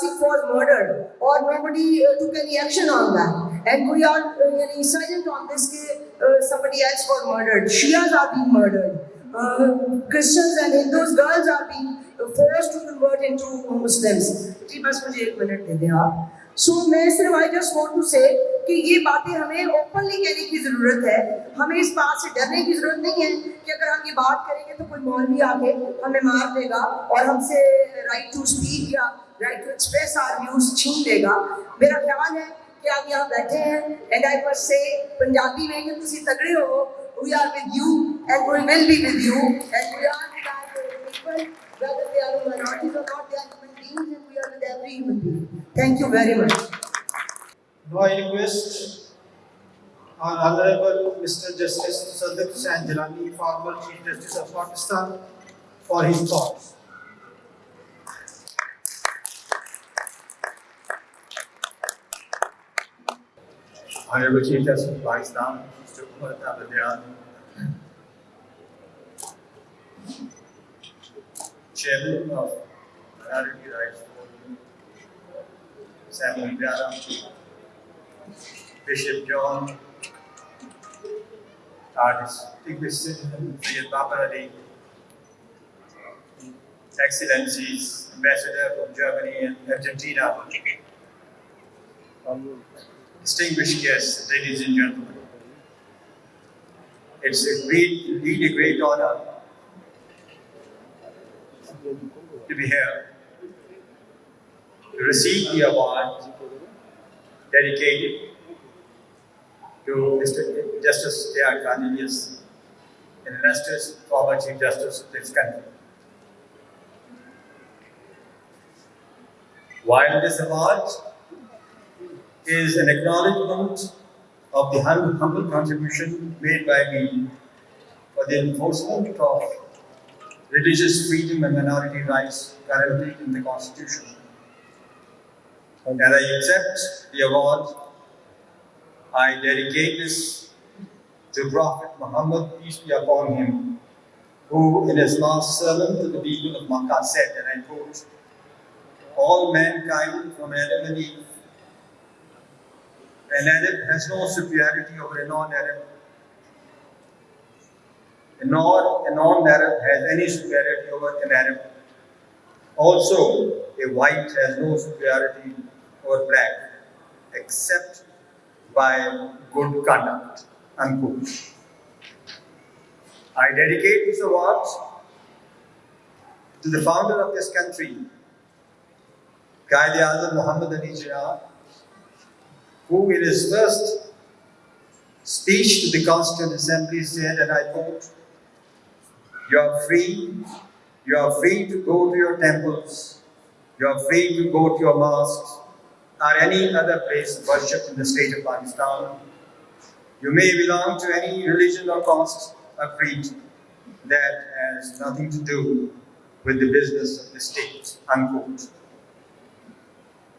سکھ فار مرڈر اور nobody to can action on that and we are یعنی silent on this somebody are being Christians and Hindus girls are being force to convert into Muslims جی بس مجھے ایک منٹ دے دیں آپ۔ سو میں صرف آئی جسٹ وانٹ ٹو سے کہ یہ باتیں ہمیں اوپنلی کہنے کی ضرورت ہے ہمیں اس بات سے ڈرنے کی ضرورت نہیں ہے کہ اگر ہم یہ بات کریں گے تو کوئی مولوی آ کے ہمیں مار دے گا اور ہم سے رائٹ ٹو اسپیک یا right to express our views چھین لے گا میرا خیال ہے کہ آپ یہاں بیٹھے ہیں اینڈ آئی پر سے پنجابی میں کہ تھی تگڑے ہو we are with you and we will be with you and we are with whether they are minorities اور not they are beings and we are with every human being thank you very much Now I request our Honorable Mr. Justice Tassaduq Hussain Jillani, former Chief Justice of Pakistan, for his thoughts. Honorable Chief Justice of Pakistan, Mr. Umar Ata Bandial, Chairman of Rights Forum, Samuel Pyara, Bishop John, our distinguished citizen, Syed Babar Excellencies, Ambassador from Germany and Argentina, distinguished guests, ladies and gentlemen. It's a great, indeed a great honor to be here receive the award dedicated to Mr. Justice A.R. Cornelius, an illustrious former Chief Justice of this country. While this award is an acknowledgement of the hum- humble contribution made by me for the enforcement of religious freedom and minority rights guaranteed in the Constitution. And I accept the award I dedicate this to Prophet Muhammad, peace be upon him, who in his last sermon to the people of Makkah said, and I quote, all mankind from Adam and Eve, an Arab has no superiority over a non-Arab, nor a non-Arab has any superiority over an Arab. Also, a white has no superiority over black, except by good conduct. Unquote. I dedicate this award to the founder of this country, Qaid Azam Muhammad Ali Jinnah, who in his first speech to the Constituent Assembly said, and I quote, you are free, you are free to go to your temples, you are free to go to your mosques or any other place of worship in the state of Pakistan. You may belong to any religion or caste or creed. That has nothing to do with the business of the state. Unquote.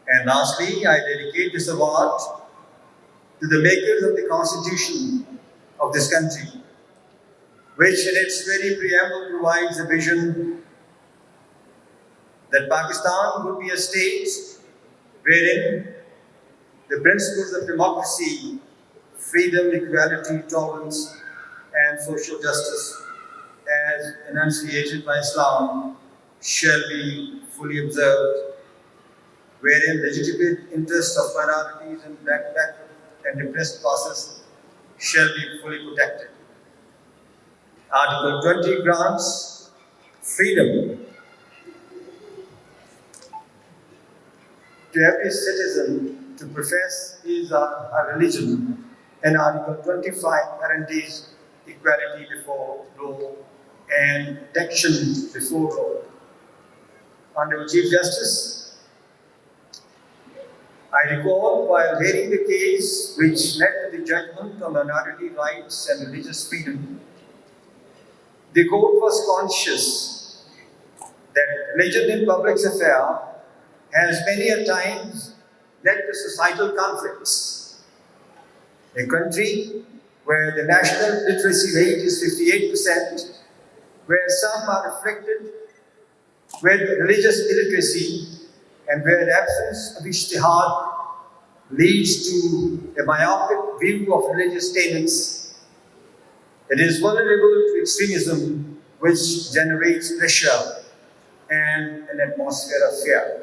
And lastly, I dedicate this award to the makers of the constitution of this country, which in its very preamble provides a vision that Pakistan would be a state wherein the principles of democracy, freedom, equality, tolerance, and social justice, as enunciated by Islam, shall be fully observed, wherein legitimate interests of minorities and black, back and depressed classes shall be fully protected. Article 20 grants freedom to every citizen to profess his or her religion, and Article 25 guarantees equality before law and protection before law. Honorable Chief Justice, I recall while hearing the case which led to the judgment on minority rights and religious freedom, the court was conscious that religion in public affair has many a times led to societal conflicts. A country where the national literacy rate is 58%, where some are afflicted with religious illiteracy, and where the absence of ijtihad leads to a myopic view of religious statements, it is vulnerable to extremism which generates pressure and an atmosphere of fear.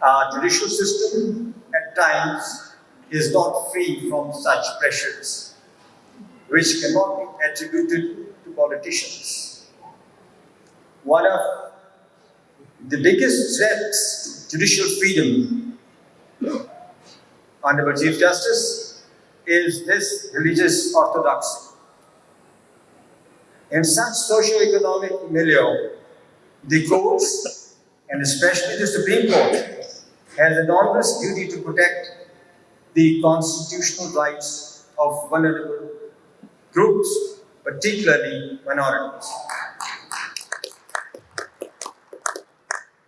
Our judicial system at times is not free from such pressures, which cannot be attributed to politicians. One of the biggest threats to judicial freedom, Honorable Chief Justice, is this religious orthodoxy. In such socio-economic milieu, the courts, and especially the Supreme Court, has an onerous duty to protect the constitutional rights of vulnerable groups, particularly minorities.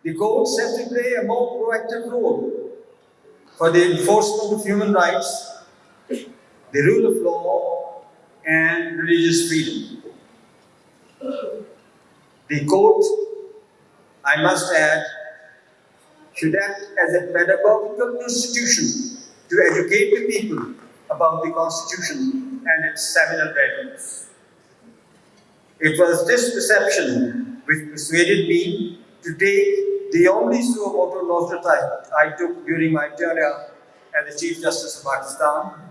The courts have to play a more proactive role for the enforcement of human rights, the rule of law, and religious freedom. The court, I must add, should act as a pedagogical institution to educate the people about the Constitution and its seminal values. It was this perception which persuaded me to take the only suo motu nostra I took during my tenure as the Chief Justice of Pakistan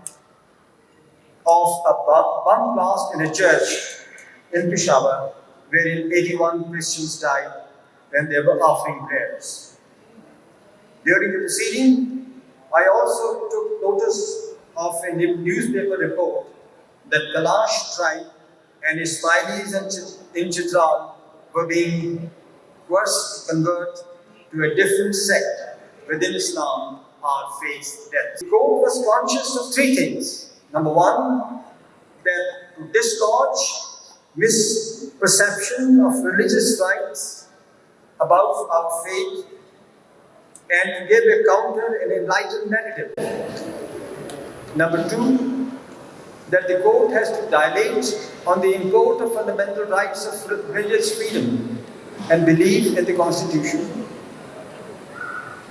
of a bomb blast in a church in Peshawar wherein 81 Christians died when they were offering prayers. During the proceeding, I also took notice of a newspaper report that Kalash tribe and Ismailis and Chit- in Chitral were being forced to convert to a different sect within Islam or face death. The court was conscious of three things. Number one, that to dislodge misperception of religious rights about our faith and give a counter and enlightened narrative. Number two, that the court has to dilate on the import of fundamental rights of religious freedom and belief in the Constitution.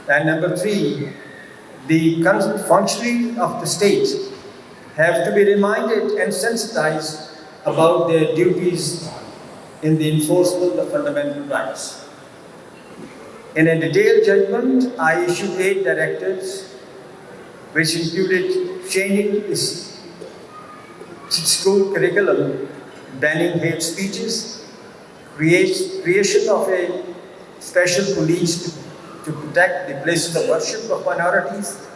And number three, the functionaries of the state have to be reminded and sensitized about their duties in the enforcement of fundamental rights. In a detailed judgment, I issued eight directives, which included changing this school curriculum, banning hate speeches, creation of a special police to, to protect the places of worship of minorities,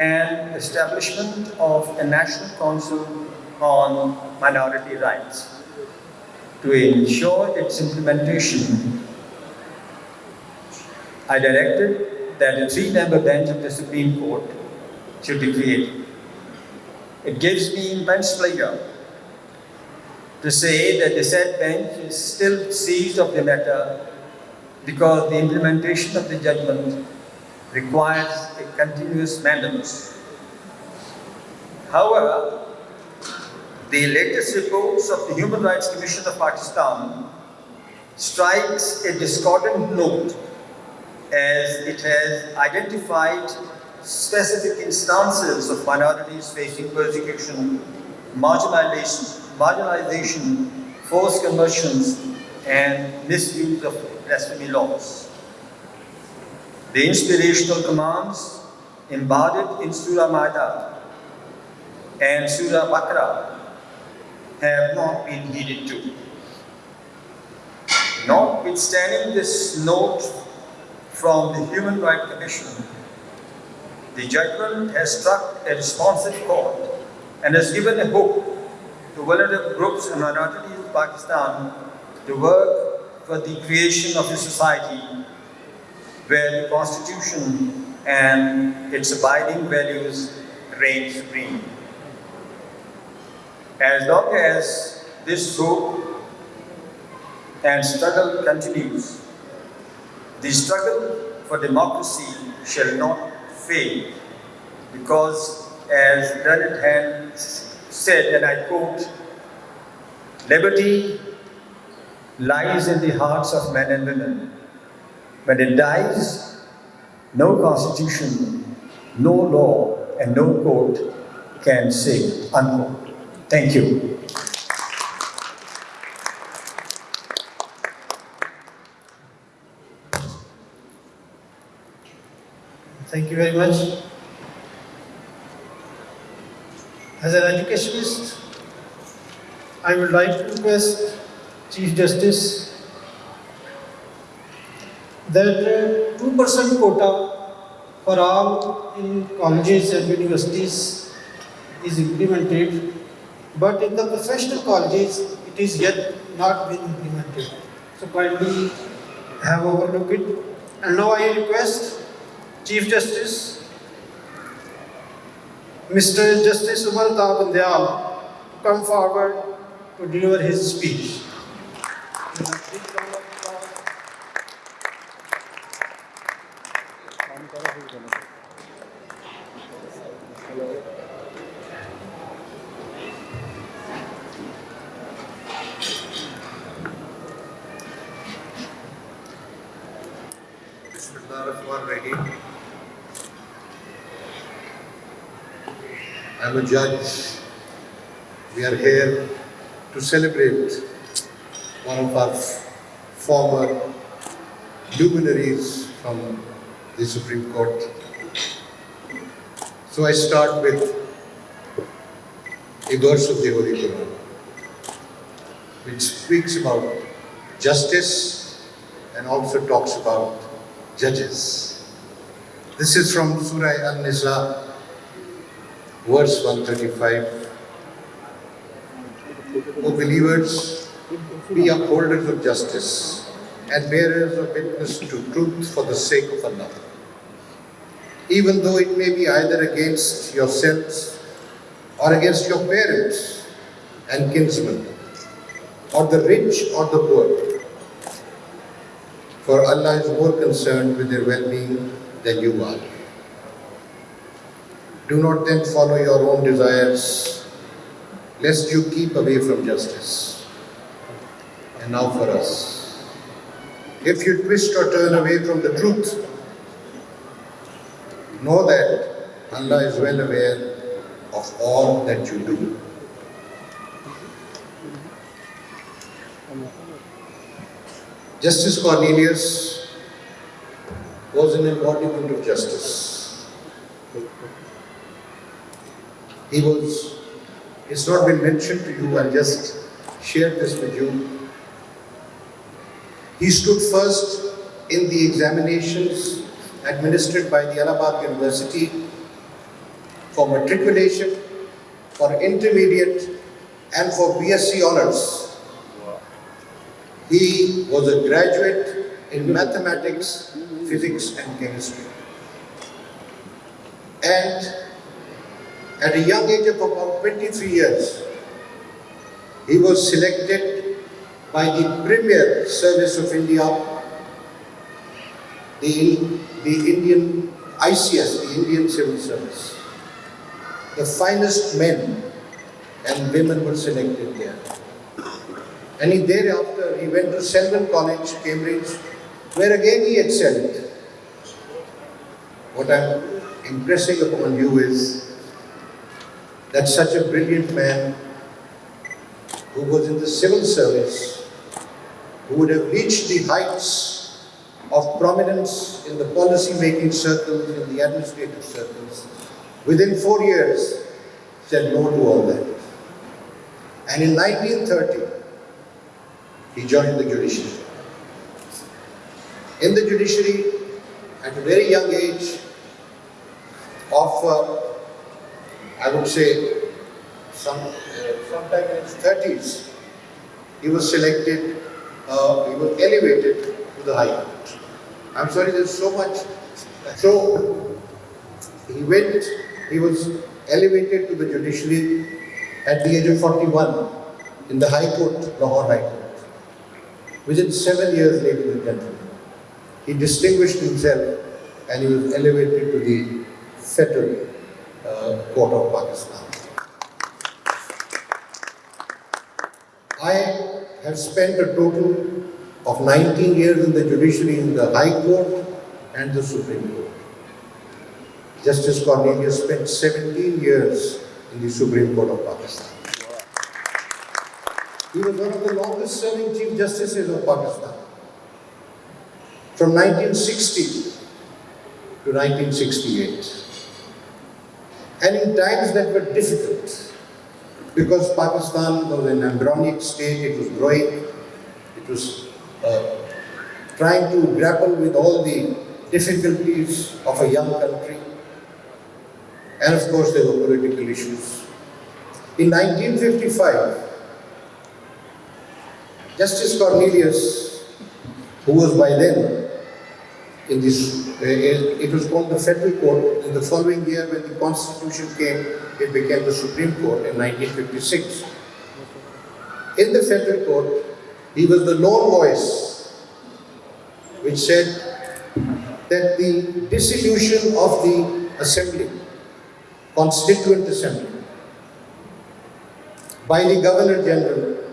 and establishment of a national council on minority rights to ensure its implementation I directed that a three-member bench of the Supreme Court should be created. It gives me immense pleasure to say that the said bench is still seized of the matter because the implementation of the judgment requires a continuous maintenance. However, the latest reports of the Human Rights Commission of Pakistan strikes a discordant note as it has identified specific instances of minorities facing persecution, marginalization, marginalization forced conversions, and misuse of blasphemy laws. The inspirational commands embodied in Surah Maida and Surah Baqarah have not been heeded to. Notwithstanding this note from the Human Rights Commission, the judgment has struck a responsive chord and has given a hope to vulnerable groups and minorities of Pakistan to work for the creation of a society where the Constitution and its abiding values reign supreme. As long as this hope and struggle continues, the struggle for democracy shall not fail because, as Learned Hand said, and I quote, liberty lies in the hearts of men and women. When it dies, no constitution, no law, and no court can save. Unquote. Thank you. Thank you very much. As an educationist, I would like to request Chief Justice that two percent quota for all in colleges and universities is implemented, but in the professional colleges, it is yet not been implemented. So kindly have overlooked it. And now I request Chief Justice, Mr. Justice Umar Ata Bandial, to come forward to deliver his speech. Judge. We are here to celebrate one of our former luminaries from the Supreme Court. So I start with a verse of the Holy Quran, which speaks about justice and also talks about judges. This is from Surah An-Nisa, verse 135. O believers, be upholders of justice and bearers of witness to truth for the sake of Allah. Even though it may be either against yourselves or against your parents and kinsmen, or the rich or the poor. For Allah is more concerned with their well-being than you are. Do not then follow your own desires, lest you keep away from justice. And now for us. If you twist or turn away from the truth, know that Allah is well aware of all that you do. Justice Cornelius was an embodiment of justice. He was, it's not been mentioned to you, I'll just share this with you. He stood first in the examinations administered by the Allahabad University for matriculation, for intermediate, and for BSc honors. He was a graduate in mathematics, physics, and chemistry. And at a young age of about 23 years, he was selected by the Premier Service of India, the, the Indian ICS, the Indian Civil Service. The finest men and women were selected there. And he, thereafter, he went to Selwyn College, Cambridge, where again he excelled. What I'm impressing upon you is that such a brilliant man who was in the civil service, who would have reached the heights of prominence in the policy-making circles, in the administrative circles, within four years said no to all that. And in 1930, he joined the judiciary. In the judiciary, at a very young age of, uh, I would say, some, uh, sometime in his 30s, he was selected, uh, he was elevated to the High Court. I'm sorry, there's so much. So, he went, he was elevated to the judiciary at the age of 41 in the High Court, Lahore High Court. Within seven years, ladies and gentlemen, he distinguished himself and he was elevated to the Federal Court of Pakistan. I have spent a total of 19 years in the judiciary in the High Court and the Supreme Court. Justice Cornelius spent 17 years in the Supreme Court of Pakistan. He was one of the longest serving Chief Justices of Pakistan. From 1960 to 1968. And in times that were difficult, because Pakistan was an embryonic state, it was growing, it was uh, trying to grapple with all the difficulties of a young country. And of course, there were political issues. In 1955, Justice Cornelius, who was by then in this, Uh, it was called the Federal Court. In the following year, when the Constitution came, it became the Supreme Court in 1956. In the Federal Court, he was the lone voice which said that the dissolution of the Assembly, Constituent Assembly, by the Governor General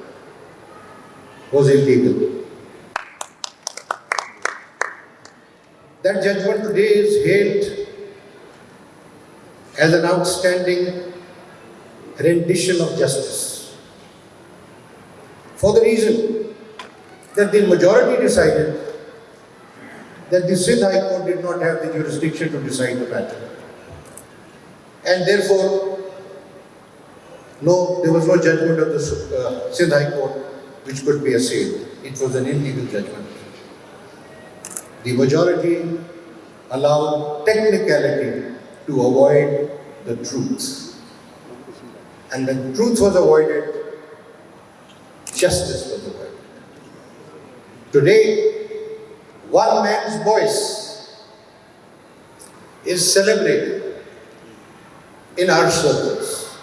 was illegal. That judgment today is hailed as an outstanding rendition of justice. For the reason that the majority decided that the Sindh High Court did not have the jurisdiction to decide the matter. And therefore, no, there was no judgment of the uh, Sindh High Court which could be assailed. It was an illegal judgment. The majority allowed technicality to avoid the truth. And when truth was avoided, justice was avoided. Today, one man's voice is celebrated in our circles.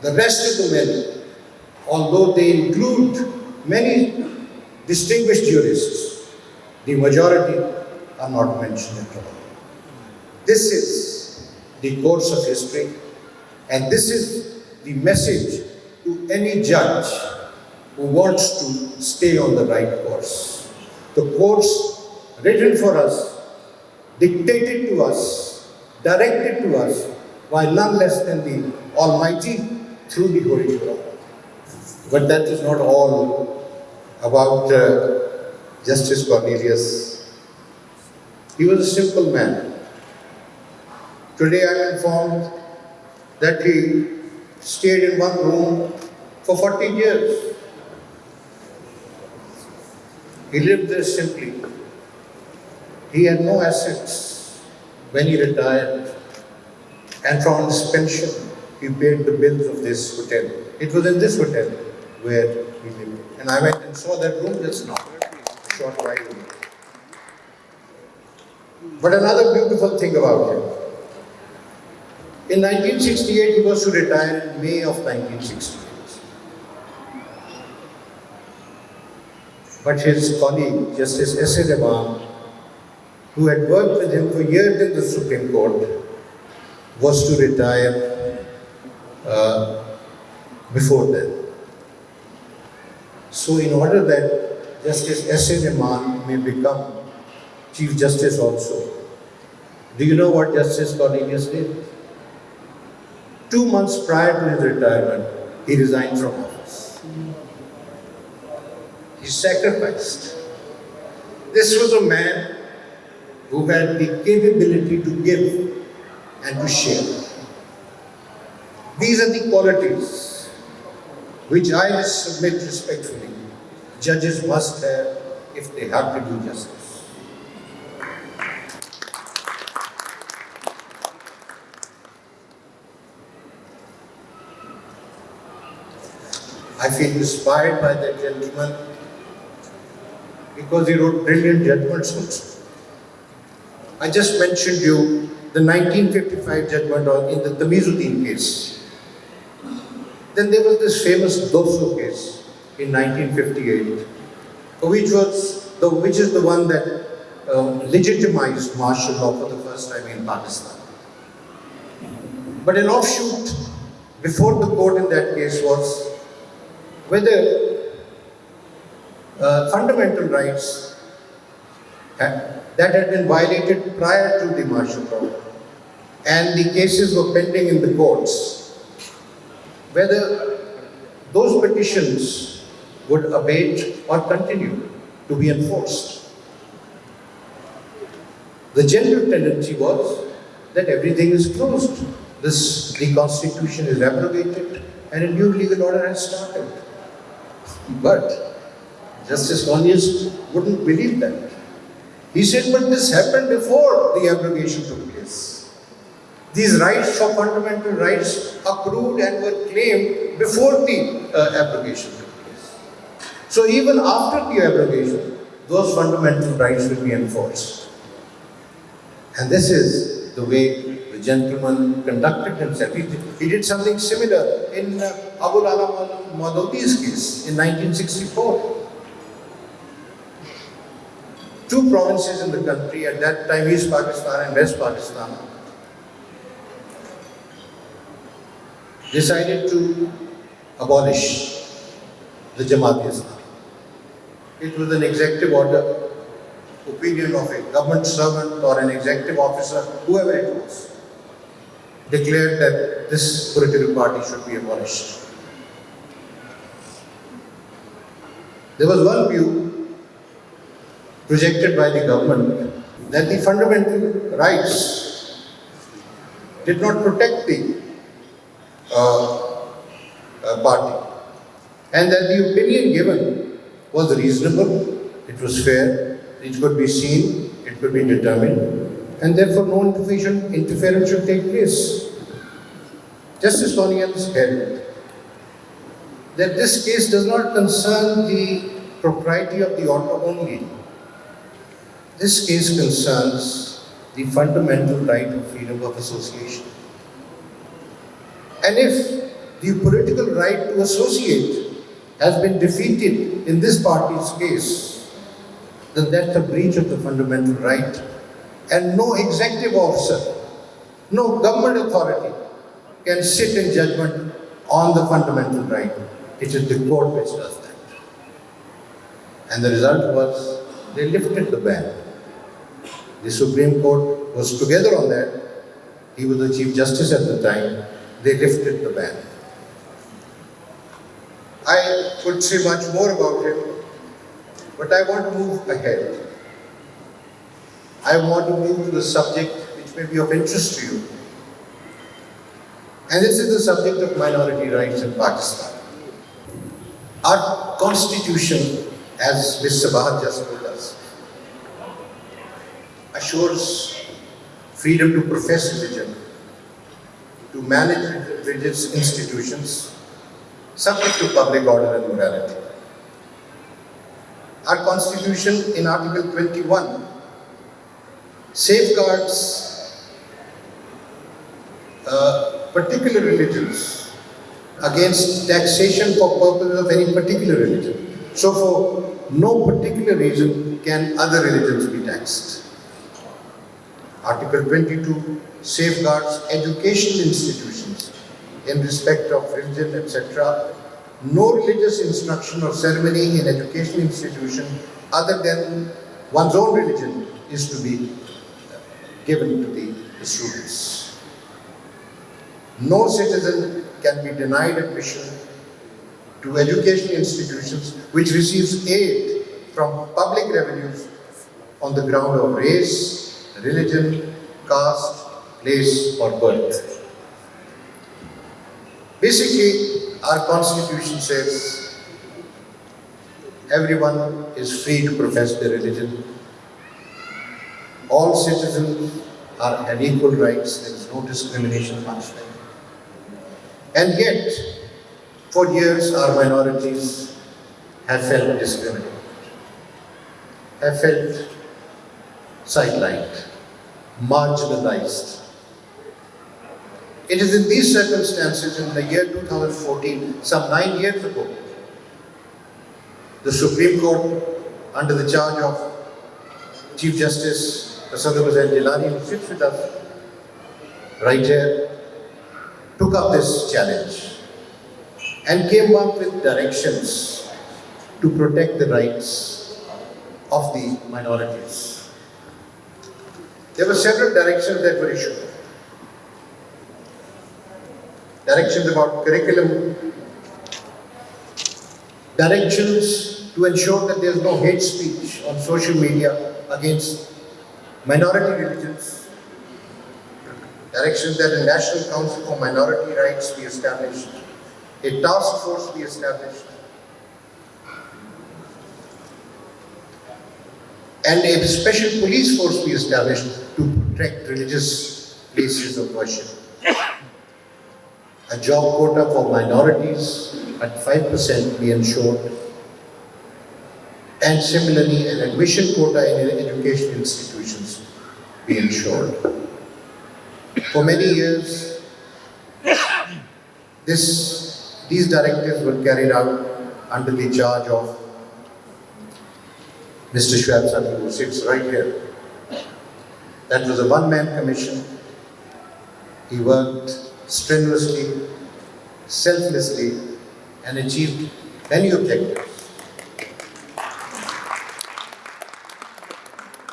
The rest of the men, although they include many distinguished jurists, the majority are not mentioned at all. This is the course of history. And this is the message to any judge who wants to stay on the right course. The course written for us, dictated to us, directed to us by none less than the Almighty through the Holy Quran. But that is not all about uh, Justice Cornelius. He was a simple man. Today I am informed that he stayed in one room for 40 years. He lived there simply. He had no assets when he retired, and from his pension, he paid the bills of this hotel. It was in this hotel where he lived. And I went and saw that room just now, short while. But another beautiful thing about him. In 1968, he was to retire in May of 1968. But his colleague, Justice S. A. Rahman, who had worked with him for years in the Supreme Court, was to retire uh, before then. So, in order that Justice S. A. Rahman may become Chief Justice also, do you know what Justice Cornelius did? Two months prior to his retirement, he resigned from office. He sacrificed. This was a man who had the capability to give and to share. These are the qualities which I submit respectfully judges must have if they have to do justice. I feel inspired by that gentleman because he wrote brilliant judgments also. I just mentioned you the 1955 judgment on, in the Tamizuddin case. Then there was this famous Dosso case in 1958, which was the, which is the one that um, legitimized martial law for the first time in Pakistan. But an offshoot before the court in that case was whether uh, fundamental rights ha- that had been violated prior to the martial law and the cases were pending in the courts, whether those petitions would abate or continue to be enforced. The general tendency was that everything is closed. This, the constitution is abrogated and a new legal order has started. But Justice Cornelius wouldn't believe that. He said, but this happened before the abrogation took place. These rights for fundamental rights accrued and were claimed before the uh, abrogation. So even after the abrogation, those fundamental rights will be enforced. And this is the way the gentleman conducted himself. He he did something similar in uh, Abul Ala Maududi's case in 1964 two provinces in the country, at that time East Pakistan and West Pakistan, decided to abolish the Jamaat Islam. It was an executive order, opinion of a government servant or an executive officer, whoever it was, declared that this political party should be abolished. There was one view projected by the government that the fundamental rights did not protect the uh, uh, party and that the opinion given was reasonable, it was fair, it could be seen, it could be determined and therefore no interference, interference should take place. Justice Cornelius held that this case does not concern the propriety of the order only. This case concerns the fundamental right of freedom of association. And if the political right to associate has been defeated in this party's case, then that's a breach of the fundamental right. And no executive officer, No government authority can sit in judgment on the fundamental right. It is the court which does that. And the result was they lifted the ban. The Supreme Court was together on that. He was the Chief Justice at the time. They lifted the ban. I could say much more about him, but I want to move ahead. I want to move to the subject which may be of interest to you. And this is the subject of minority rights in Pakistan. Our constitution, as Ms. Sabahat just told us, assures freedom to profess religion, to manage religious institutions, subject to public order and morality. Our constitution in Article 21 safeguards uh, particular religions against taxation for purposes of any particular religion. So for no particular reason can other religions be taxed. Article 22 safeguards educational institutions in respect of religion, etc. No religious instruction or ceremony in educational institution other than one's own religion is to be given to the, students. No citizen can be denied admission to educational institutions which receives aid from public revenues on the ground of race, religion, caste, place or birth. Basically, our constitution says everyone is free to profess their religion. All citizens are have equal rights, there is no discrimination punishment. And yet, for years our minorities have felt discriminated, have felt sidelined, marginalized. It is in these circumstances in the year 2014, some nine years ago, the Supreme Court, under the charge of Chief Justice Tassaduq Hussain Jillani, who sits with us right here, took up this challenge and came up with directions to protect the rights of the minorities. There were several directions that were issued. Directions about curriculum, directions to ensure that there is no hate speech on social media against minority religions, directions that a National Council for Minority Rights be established, a task force be established, and a special police force be established to protect religious places of worship. A job quota for minorities at 5% be ensured, and similarly an admission quota in education institutions be ensured. For many years, this, these directives were carried out under the charge of Mr. Suddle, who sits right here. That was a one-man commission. He worked strenuously, selflessly, and achieved many objectives.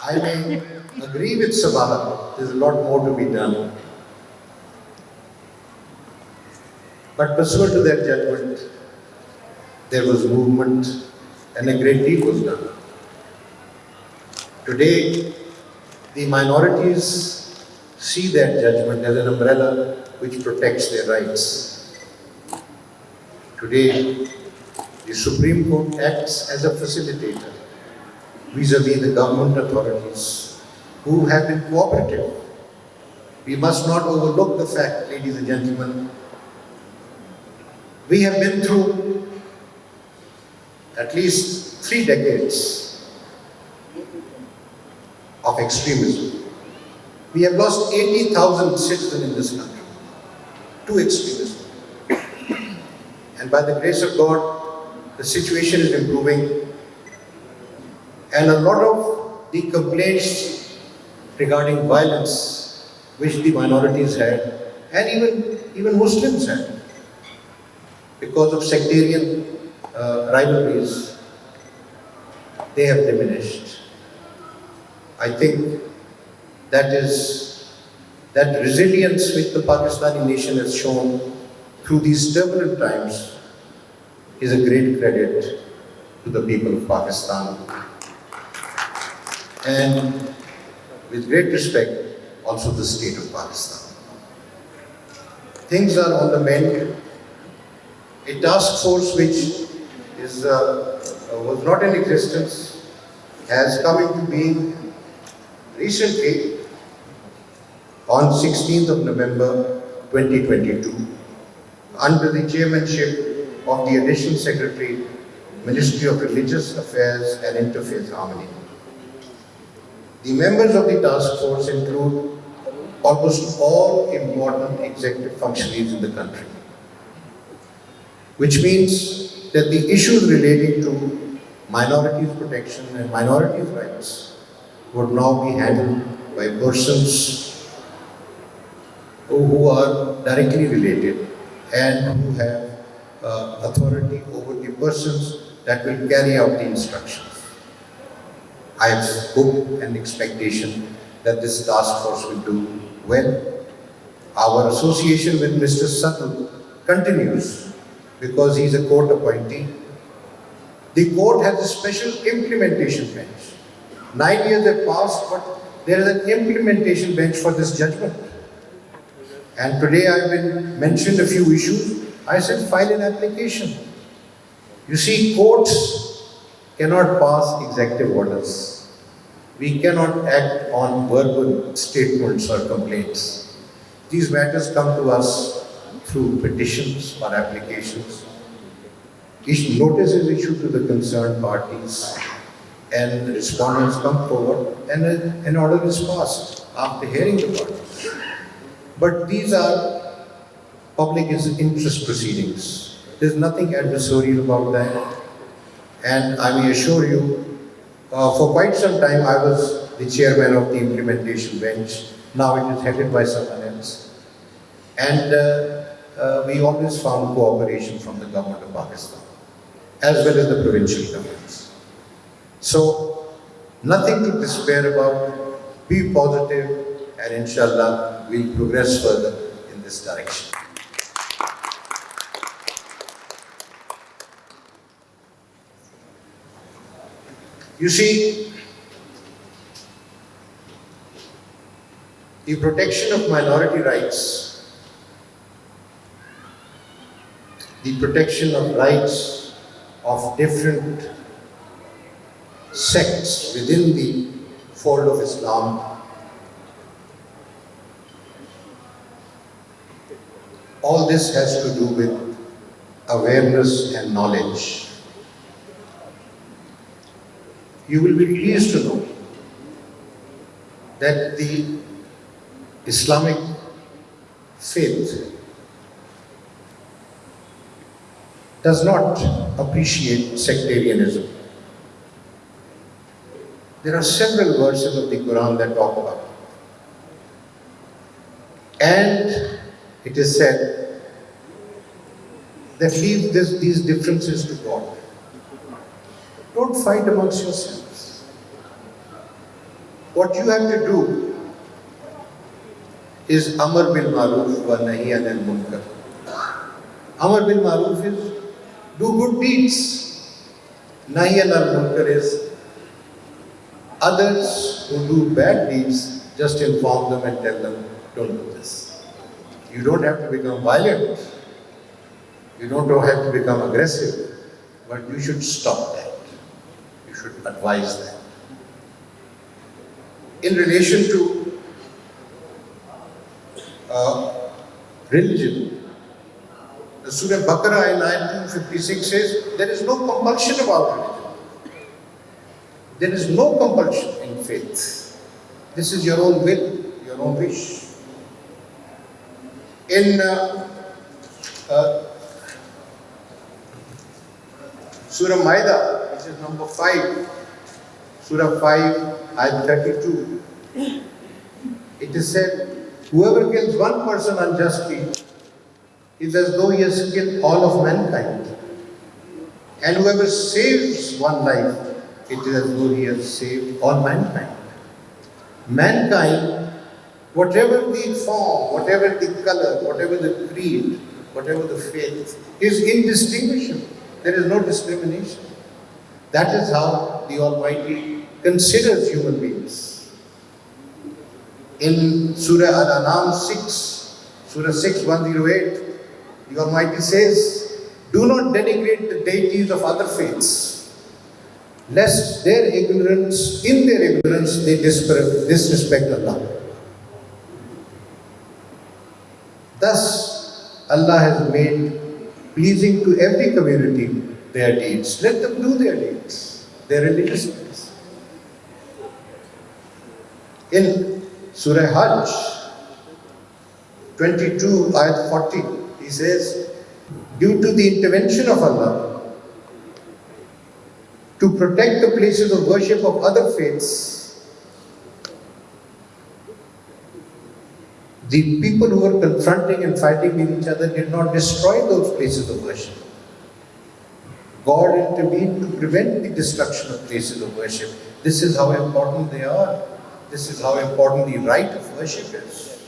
I may agree with Sabha, there's a lot more to be done. But pursuant to that judgment, there was movement and a great deal was done. Today, the minorities see that judgment as an umbrella which protects their rights. Today, the Supreme Court acts as a facilitator vis-à-vis the government authorities who have been cooperative. We must not overlook the fact, ladies and gentlemen, we have been through at least three decades of extremism. We have lost 80,000 citizens in this country to extremism. And by the grace of God, the situation is improving. And a lot of the complaints regarding violence which the minorities had, and even, even Muslims had, because of sectarian uh, rivalries, they have diminished. I think that is, that resilience which the Pakistani nation has shown through these turbulent times is a great credit to the people of Pakistan. And with great respect, also the state of Pakistan. Things are on the mend. A task force which is, uh, uh, was not in existence has come into being recently on 16th of November 2022 under the chairmanship of the Additional Secretary, Ministry of Religious Affairs and Interfaith Harmony. The members of the task force include almost all important executive functionaries in the country, which means that the issues relating to minorities protection and minorities rights would now be handled by persons who are directly related and who have uh, authority over the persons that will carry out the instructions. I have hope and expectation that this task force will do well. Our association with Mr. Suddle continues because he is a court appointee. The court has a special implementation bench. Nine years have passed, but there is an implementation bench for this judgment. And today I've mentioned a few issues. I said file an application. You see, courts cannot pass executive orders. We cannot act on verbal statements or complaints. These matters come to us through petitions or applications. Each notice is issued to the concerned parties and the respondents come forward and an order is passed after hearing the parties. But these are public interest proceedings. There's nothing adversarial about that. And I may assure you, uh, for quite some time I was the chairman of the implementation bench. Now it is headed by someone else. And uh, uh, we always found cooperation from the government of Pakistan, as well as the provincial governments. So, nothing to despair about. Be positive, and inshallah, we'll progress further in this direction. You see, the protection of minority rights, the protection of rights of different sects within the fold of Islam all this has to do with awareness and knowledge. You will be pleased to know that the Islamic faith does not appreciate sectarianism. There are several verses of the Quran that talk about it. And it is said that leave this, these differences to God. Don't fight amongst yourselves. What you have to do is Amar bil Maruf wa Nahi anil Munkar. Amar bil Maruf is do good deeds. Nahi anil Munkar is others who do bad deeds, just inform them and tell them, don't do this. You don't have to become violent. You don't have to become aggressive. But you should stop that. You should advise that. In relation to uh, religion, the Surah Baqarah in ayat 256 says, there is no compulsion about religion. There is no compulsion in faith. This is your own will, your own wish. In uh, uh, Surah Maida, which is number 5, Surah 5, ayat 32, it is said, Whoever kills one person unjustly is as though he has killed all of mankind. And whoever saves one life, it is as though he has saved all mankind. Mankind, whatever the form, whatever the color, whatever the creed, whatever the faith, is indistinguishable. There is no discrimination. That is how the Almighty considers human beings. In Surah Al-An'am 6, Surah 6, 108, the Almighty says, Do not denigrate the deities of other faiths, lest their ignorance, in their ignorance, they disre- disrespect Allah. Thus, Allah has made pleasing to every community their deeds. Let them do their deeds, their religious deeds. In Surah Hajj 22, ayat 40, he says, Due to the intervention of Allah to protect the places of worship of other faiths, the people who were confronting and fighting with each other did not destroy those places of worship. God intervened to prevent the destruction of places of worship. This is how important they are. This is how important the right of worship is.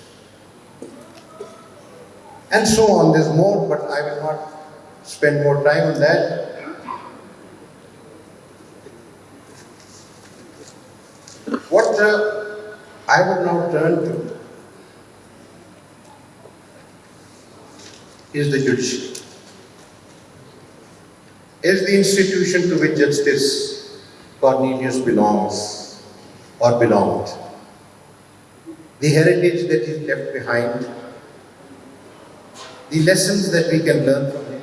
And so on. There's more, but I will not spend more time on that. What uh, I would now turn to is the judiciary. Is the institution to which Justice Cornelius belongs or belonged. The heritage that he left behind, the lessons that we can learn from him.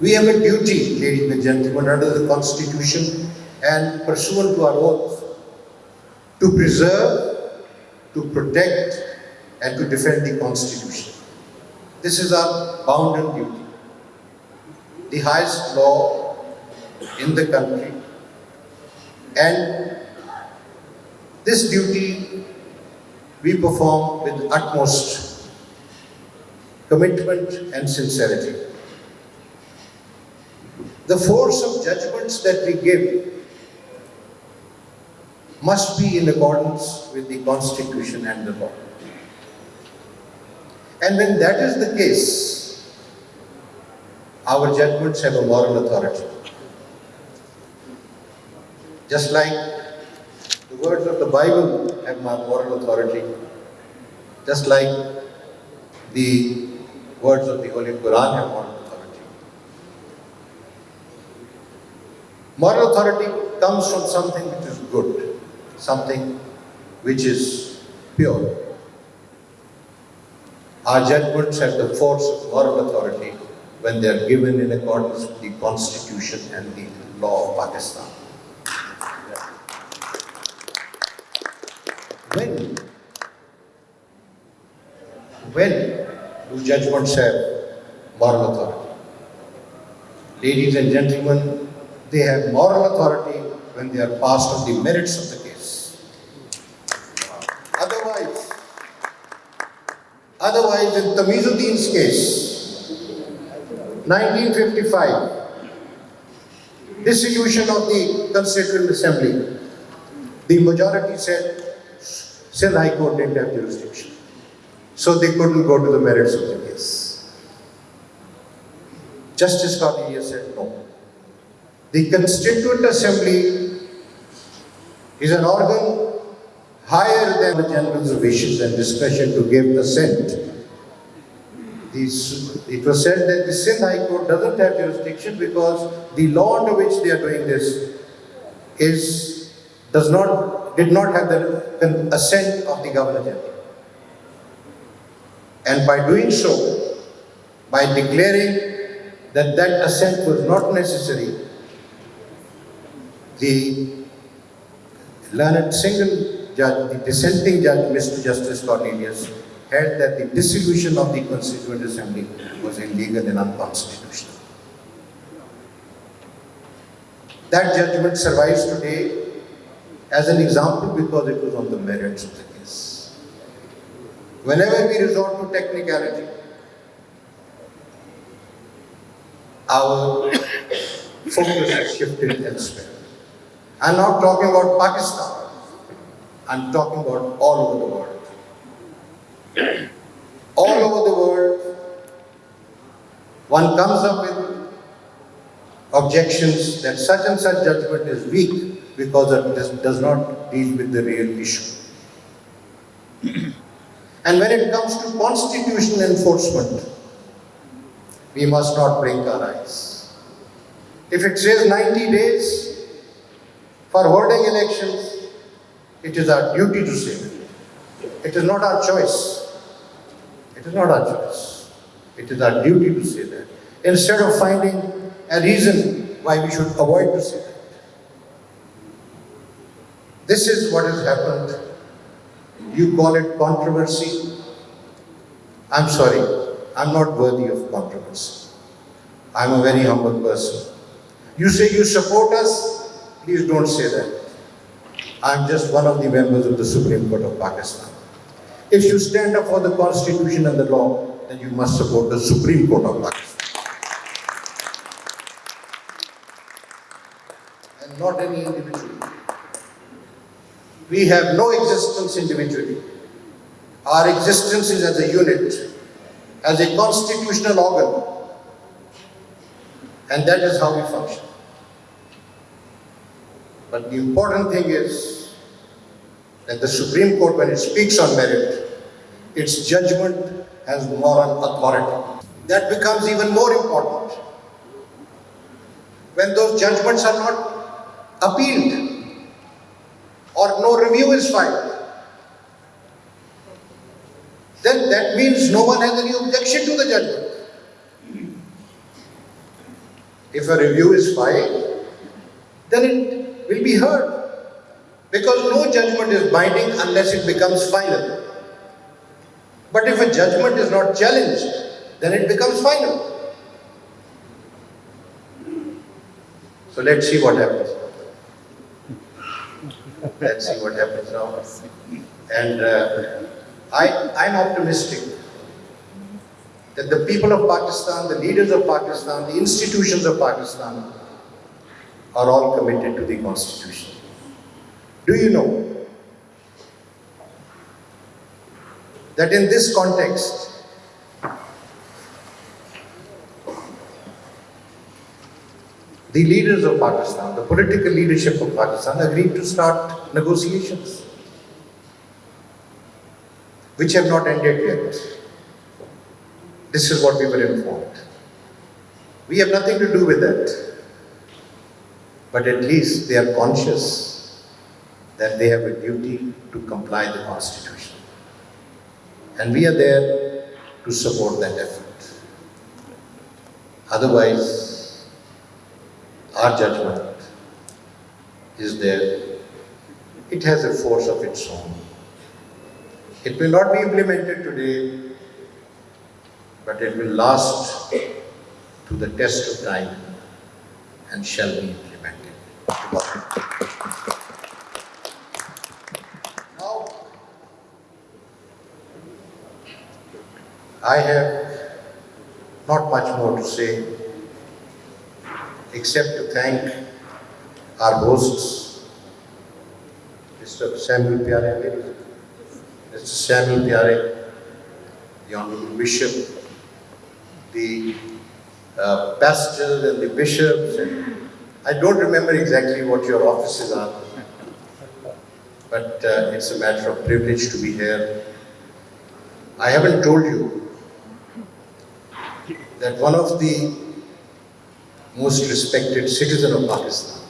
We have a duty, ladies and gentlemen, under the Constitution and pursuant to our oath, to preserve, to protect, and to defend the Constitution. This is our bounden duty. The highest law in the country. And this duty we perform with utmost commitment and sincerity. The force of judgments that we give must be in accordance with the Constitution and the law. And when that is the case, our judgments have a moral authority. Just like the words of the Bible have moral authority, just like the words of the Holy Quran have moral authority. Moral authority comes from something which is good, something which is pure. Judgments have the force of moral authority when they are given in accordance with the Constitution and the law of Pakistan. When, when do judgments have moral authority? Ladies and gentlemen, they have moral authority when they are passed on the merits of the case. Otherwise, otherwise in Tamizuddin's case, 1955, dissolution of the Constituent Assembly, the majority said Sindh High Court didn't have jurisdiction. So they couldn't go to the merits of the case. Justice Cornelius said no. The Constituent Assembly is an organ higher than the general's wishes and discretion to give assent. It was said that the Sindh High Court doesn't have jurisdiction because the law under which they are doing this is, does not, did not have the assent of the Governor General. And by doing so, by declaring that that assent was not necessary, the learned single judge, the dissenting judge, Mr. Justice Cornelius, held that the dissolution of the Constituent Assembly was illegal and unconstitutional. That judgment survives today as an example because it was on the merits of the case. Whenever we resort to technicality, our focus is shifted elsewhere. I'm not talking about Pakistan, I'm talking about all over the world. All over the world, one comes up with objections that such and such judgment is weak because it does, not deal with the real issue. and when it comes to constitutional enforcement, we must not blink our eyes. If it says 90 days for holding elections, it is our duty to say that. It is not our choice. It is not our choice. It is our duty to say that. Instead of finding a reason why we should avoid to say that. This is what has happened. You call it controversy. I'm sorry, I'm not worthy of controversy. I'm a very humble person. You say you support us, please don't say that. I'm just one of the members of the Supreme Court of Pakistan. If you stand up for the constitution and the law, then you must support the Supreme Court of Pakistan. And not any individual. We have no existence individually. Our existence is as a unit, as a constitutional organ. And that is how we function. But the important thing is that the Supreme Court, when it speaks on merit, its judgment has moral authority. That becomes even more important when those judgments are not appealed or no review is filed. Then that means no one has any objection to the judgment. If a review is filed, then it will be heard. Because no judgment is binding unless it becomes final. But if a judgment is not challenged, then it becomes final. So let's see what happens. Let's see what happens now. And uh, I, I'm optimistic that the people of Pakistan, the leaders of Pakistan, the institutions of Pakistan are all committed to the constitution. Do you know that in this context, the leaders of Pakistan, the political leadership of Pakistan agreed to start negotiations, which have not ended yet. This is what we were informed. We have nothing to do with that. But at least they are conscious that they have a duty to comply the Constitution. And we are there to support that effort. Otherwise, our judgment is there. It has a force of its own. It will not be implemented today, but it will last to the test of time and shall be. Now, I have not much more to say except to thank our hosts, Mr. Samuel Pyara, Mr. Samuel Pyara, the Honorable Bishop, the uh, pastors and the bishops, and I don't remember exactly what your offices are, but uh, it's a matter of privilege to be here. I haven't told you that one of the most respected citizen of Pakistan,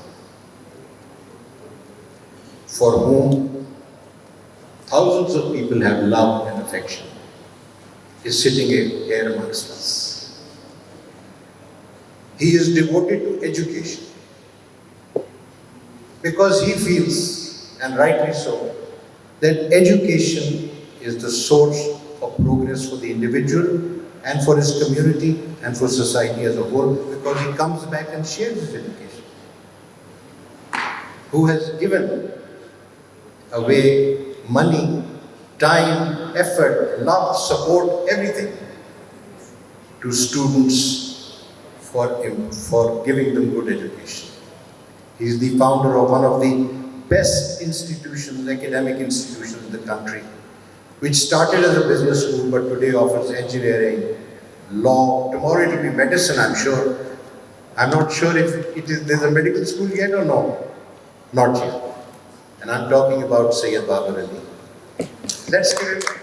for whom thousands of people have love and affection, is sitting here amongst us. He is devoted to education because he feels, and rightly so, that education is the source of progress for the individual and for his community and for society as a whole because he comes back and shares his education. Who has given away money, time, effort, love, support, everything to students for, for giving them good education. He is the founder of one of the best institutions, academic institutions in the country, which started as a business school but today offers engineering, law, tomorrow it will be medicine, I'm sure. I'm not sure if it is, there's a medical school yet or no. Not yet. And I'm talking about Sayyid Babar Ali. Let's give him.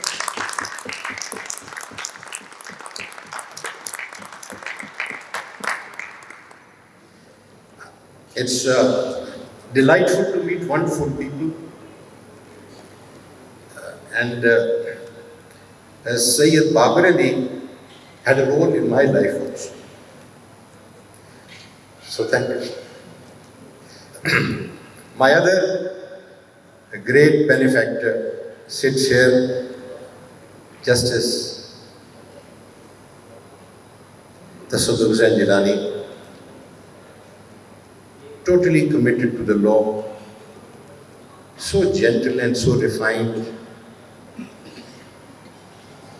It's uh, delightful to meet wonderful people. Uh, and uh, as Sayyid Babar Ali had a role in my life also. So thank you. My other great benefactor sits here, Justice Tassaduq Hussain Jillani, totally committed to the law, so gentle and so refined,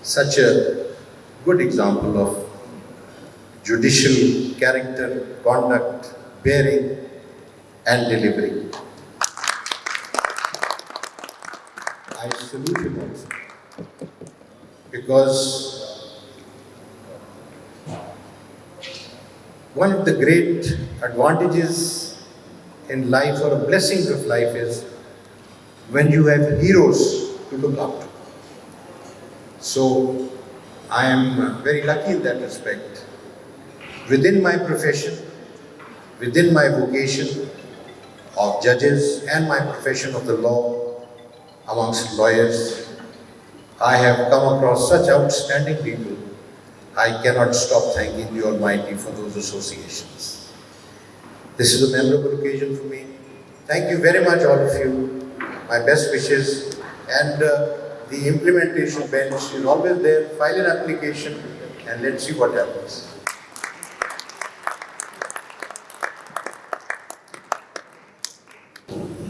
such a good example of judicial character, conduct, bearing, and delivery. I salute him also because one of the great advantages in life or the blessings of life is when you have heroes to look up to. So I am very lucky in that respect. Within my profession, within my vocation of judges and my profession of the law amongst lawyers, I have come across such outstanding people. I cannot stop thanking the Almighty for those associations. This is a memorable occasion for me. Thank you very much, all of you. My best wishes and uh, the implementation bench is always there. File an application and let's see what happens.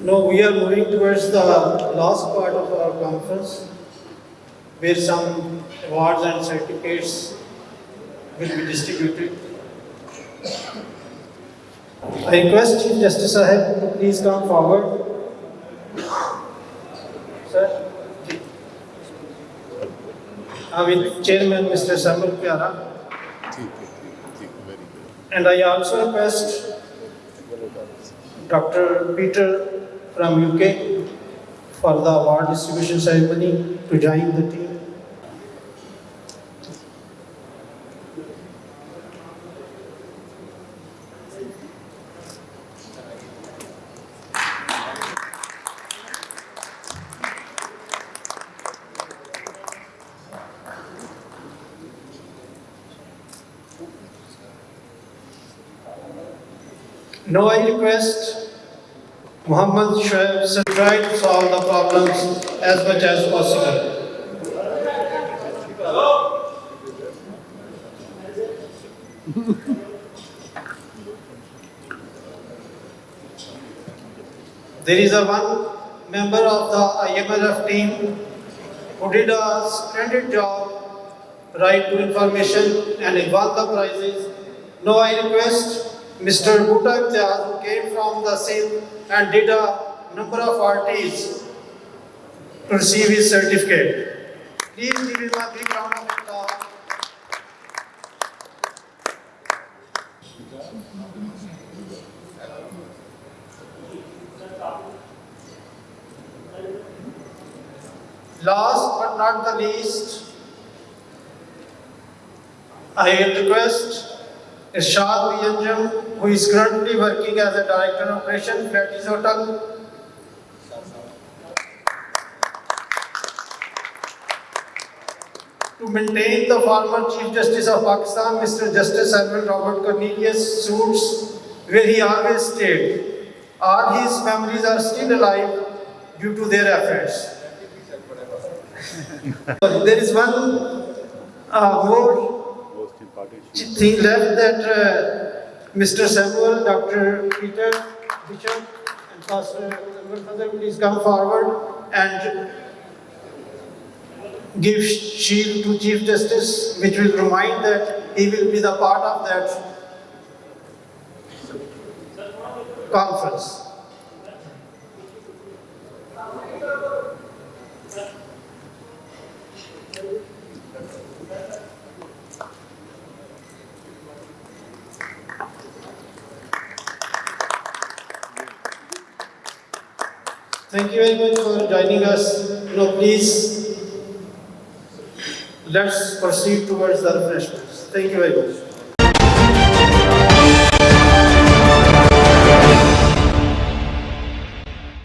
Now we are moving towards the last part of our conference where some awards and certificates will be distributed. I request Chief Justice Sahib to please come forward. Sir. Uh, with Chairman Mr. Samuel Pyara. And I also request Dr. Peter from UK for the award distribution ceremony to join the team. Now I request Muhammad Shoaib to try to solve the problems as much as possible. There is a one member of the IMLF team who did a splendid job, right to information and he won the prizes. Now I request Mr. Who came from the same and did a number of RTs to receive his certificate. Please give him a big round of applause. Last but not the least, I request Irshad Bianjam, who is currently working as a Director of Operation, Faletti's Hotel. To maintain the former Chief Justice of Pakistan, Mr. Justice Edwin Robert Cornelius suits, where he always stayed. All his memories are still alive due to their efforts. there is one uh, more thing left that uh, Mr. Samuel, Dr. Peter Bishop, and Pastor Father, please come forward and give shield to Chief Justice, which will remind that he will be the part of that conference. Thank you very much for joining us. Now, please, let's proceed towards the refreshments. Thank you very much.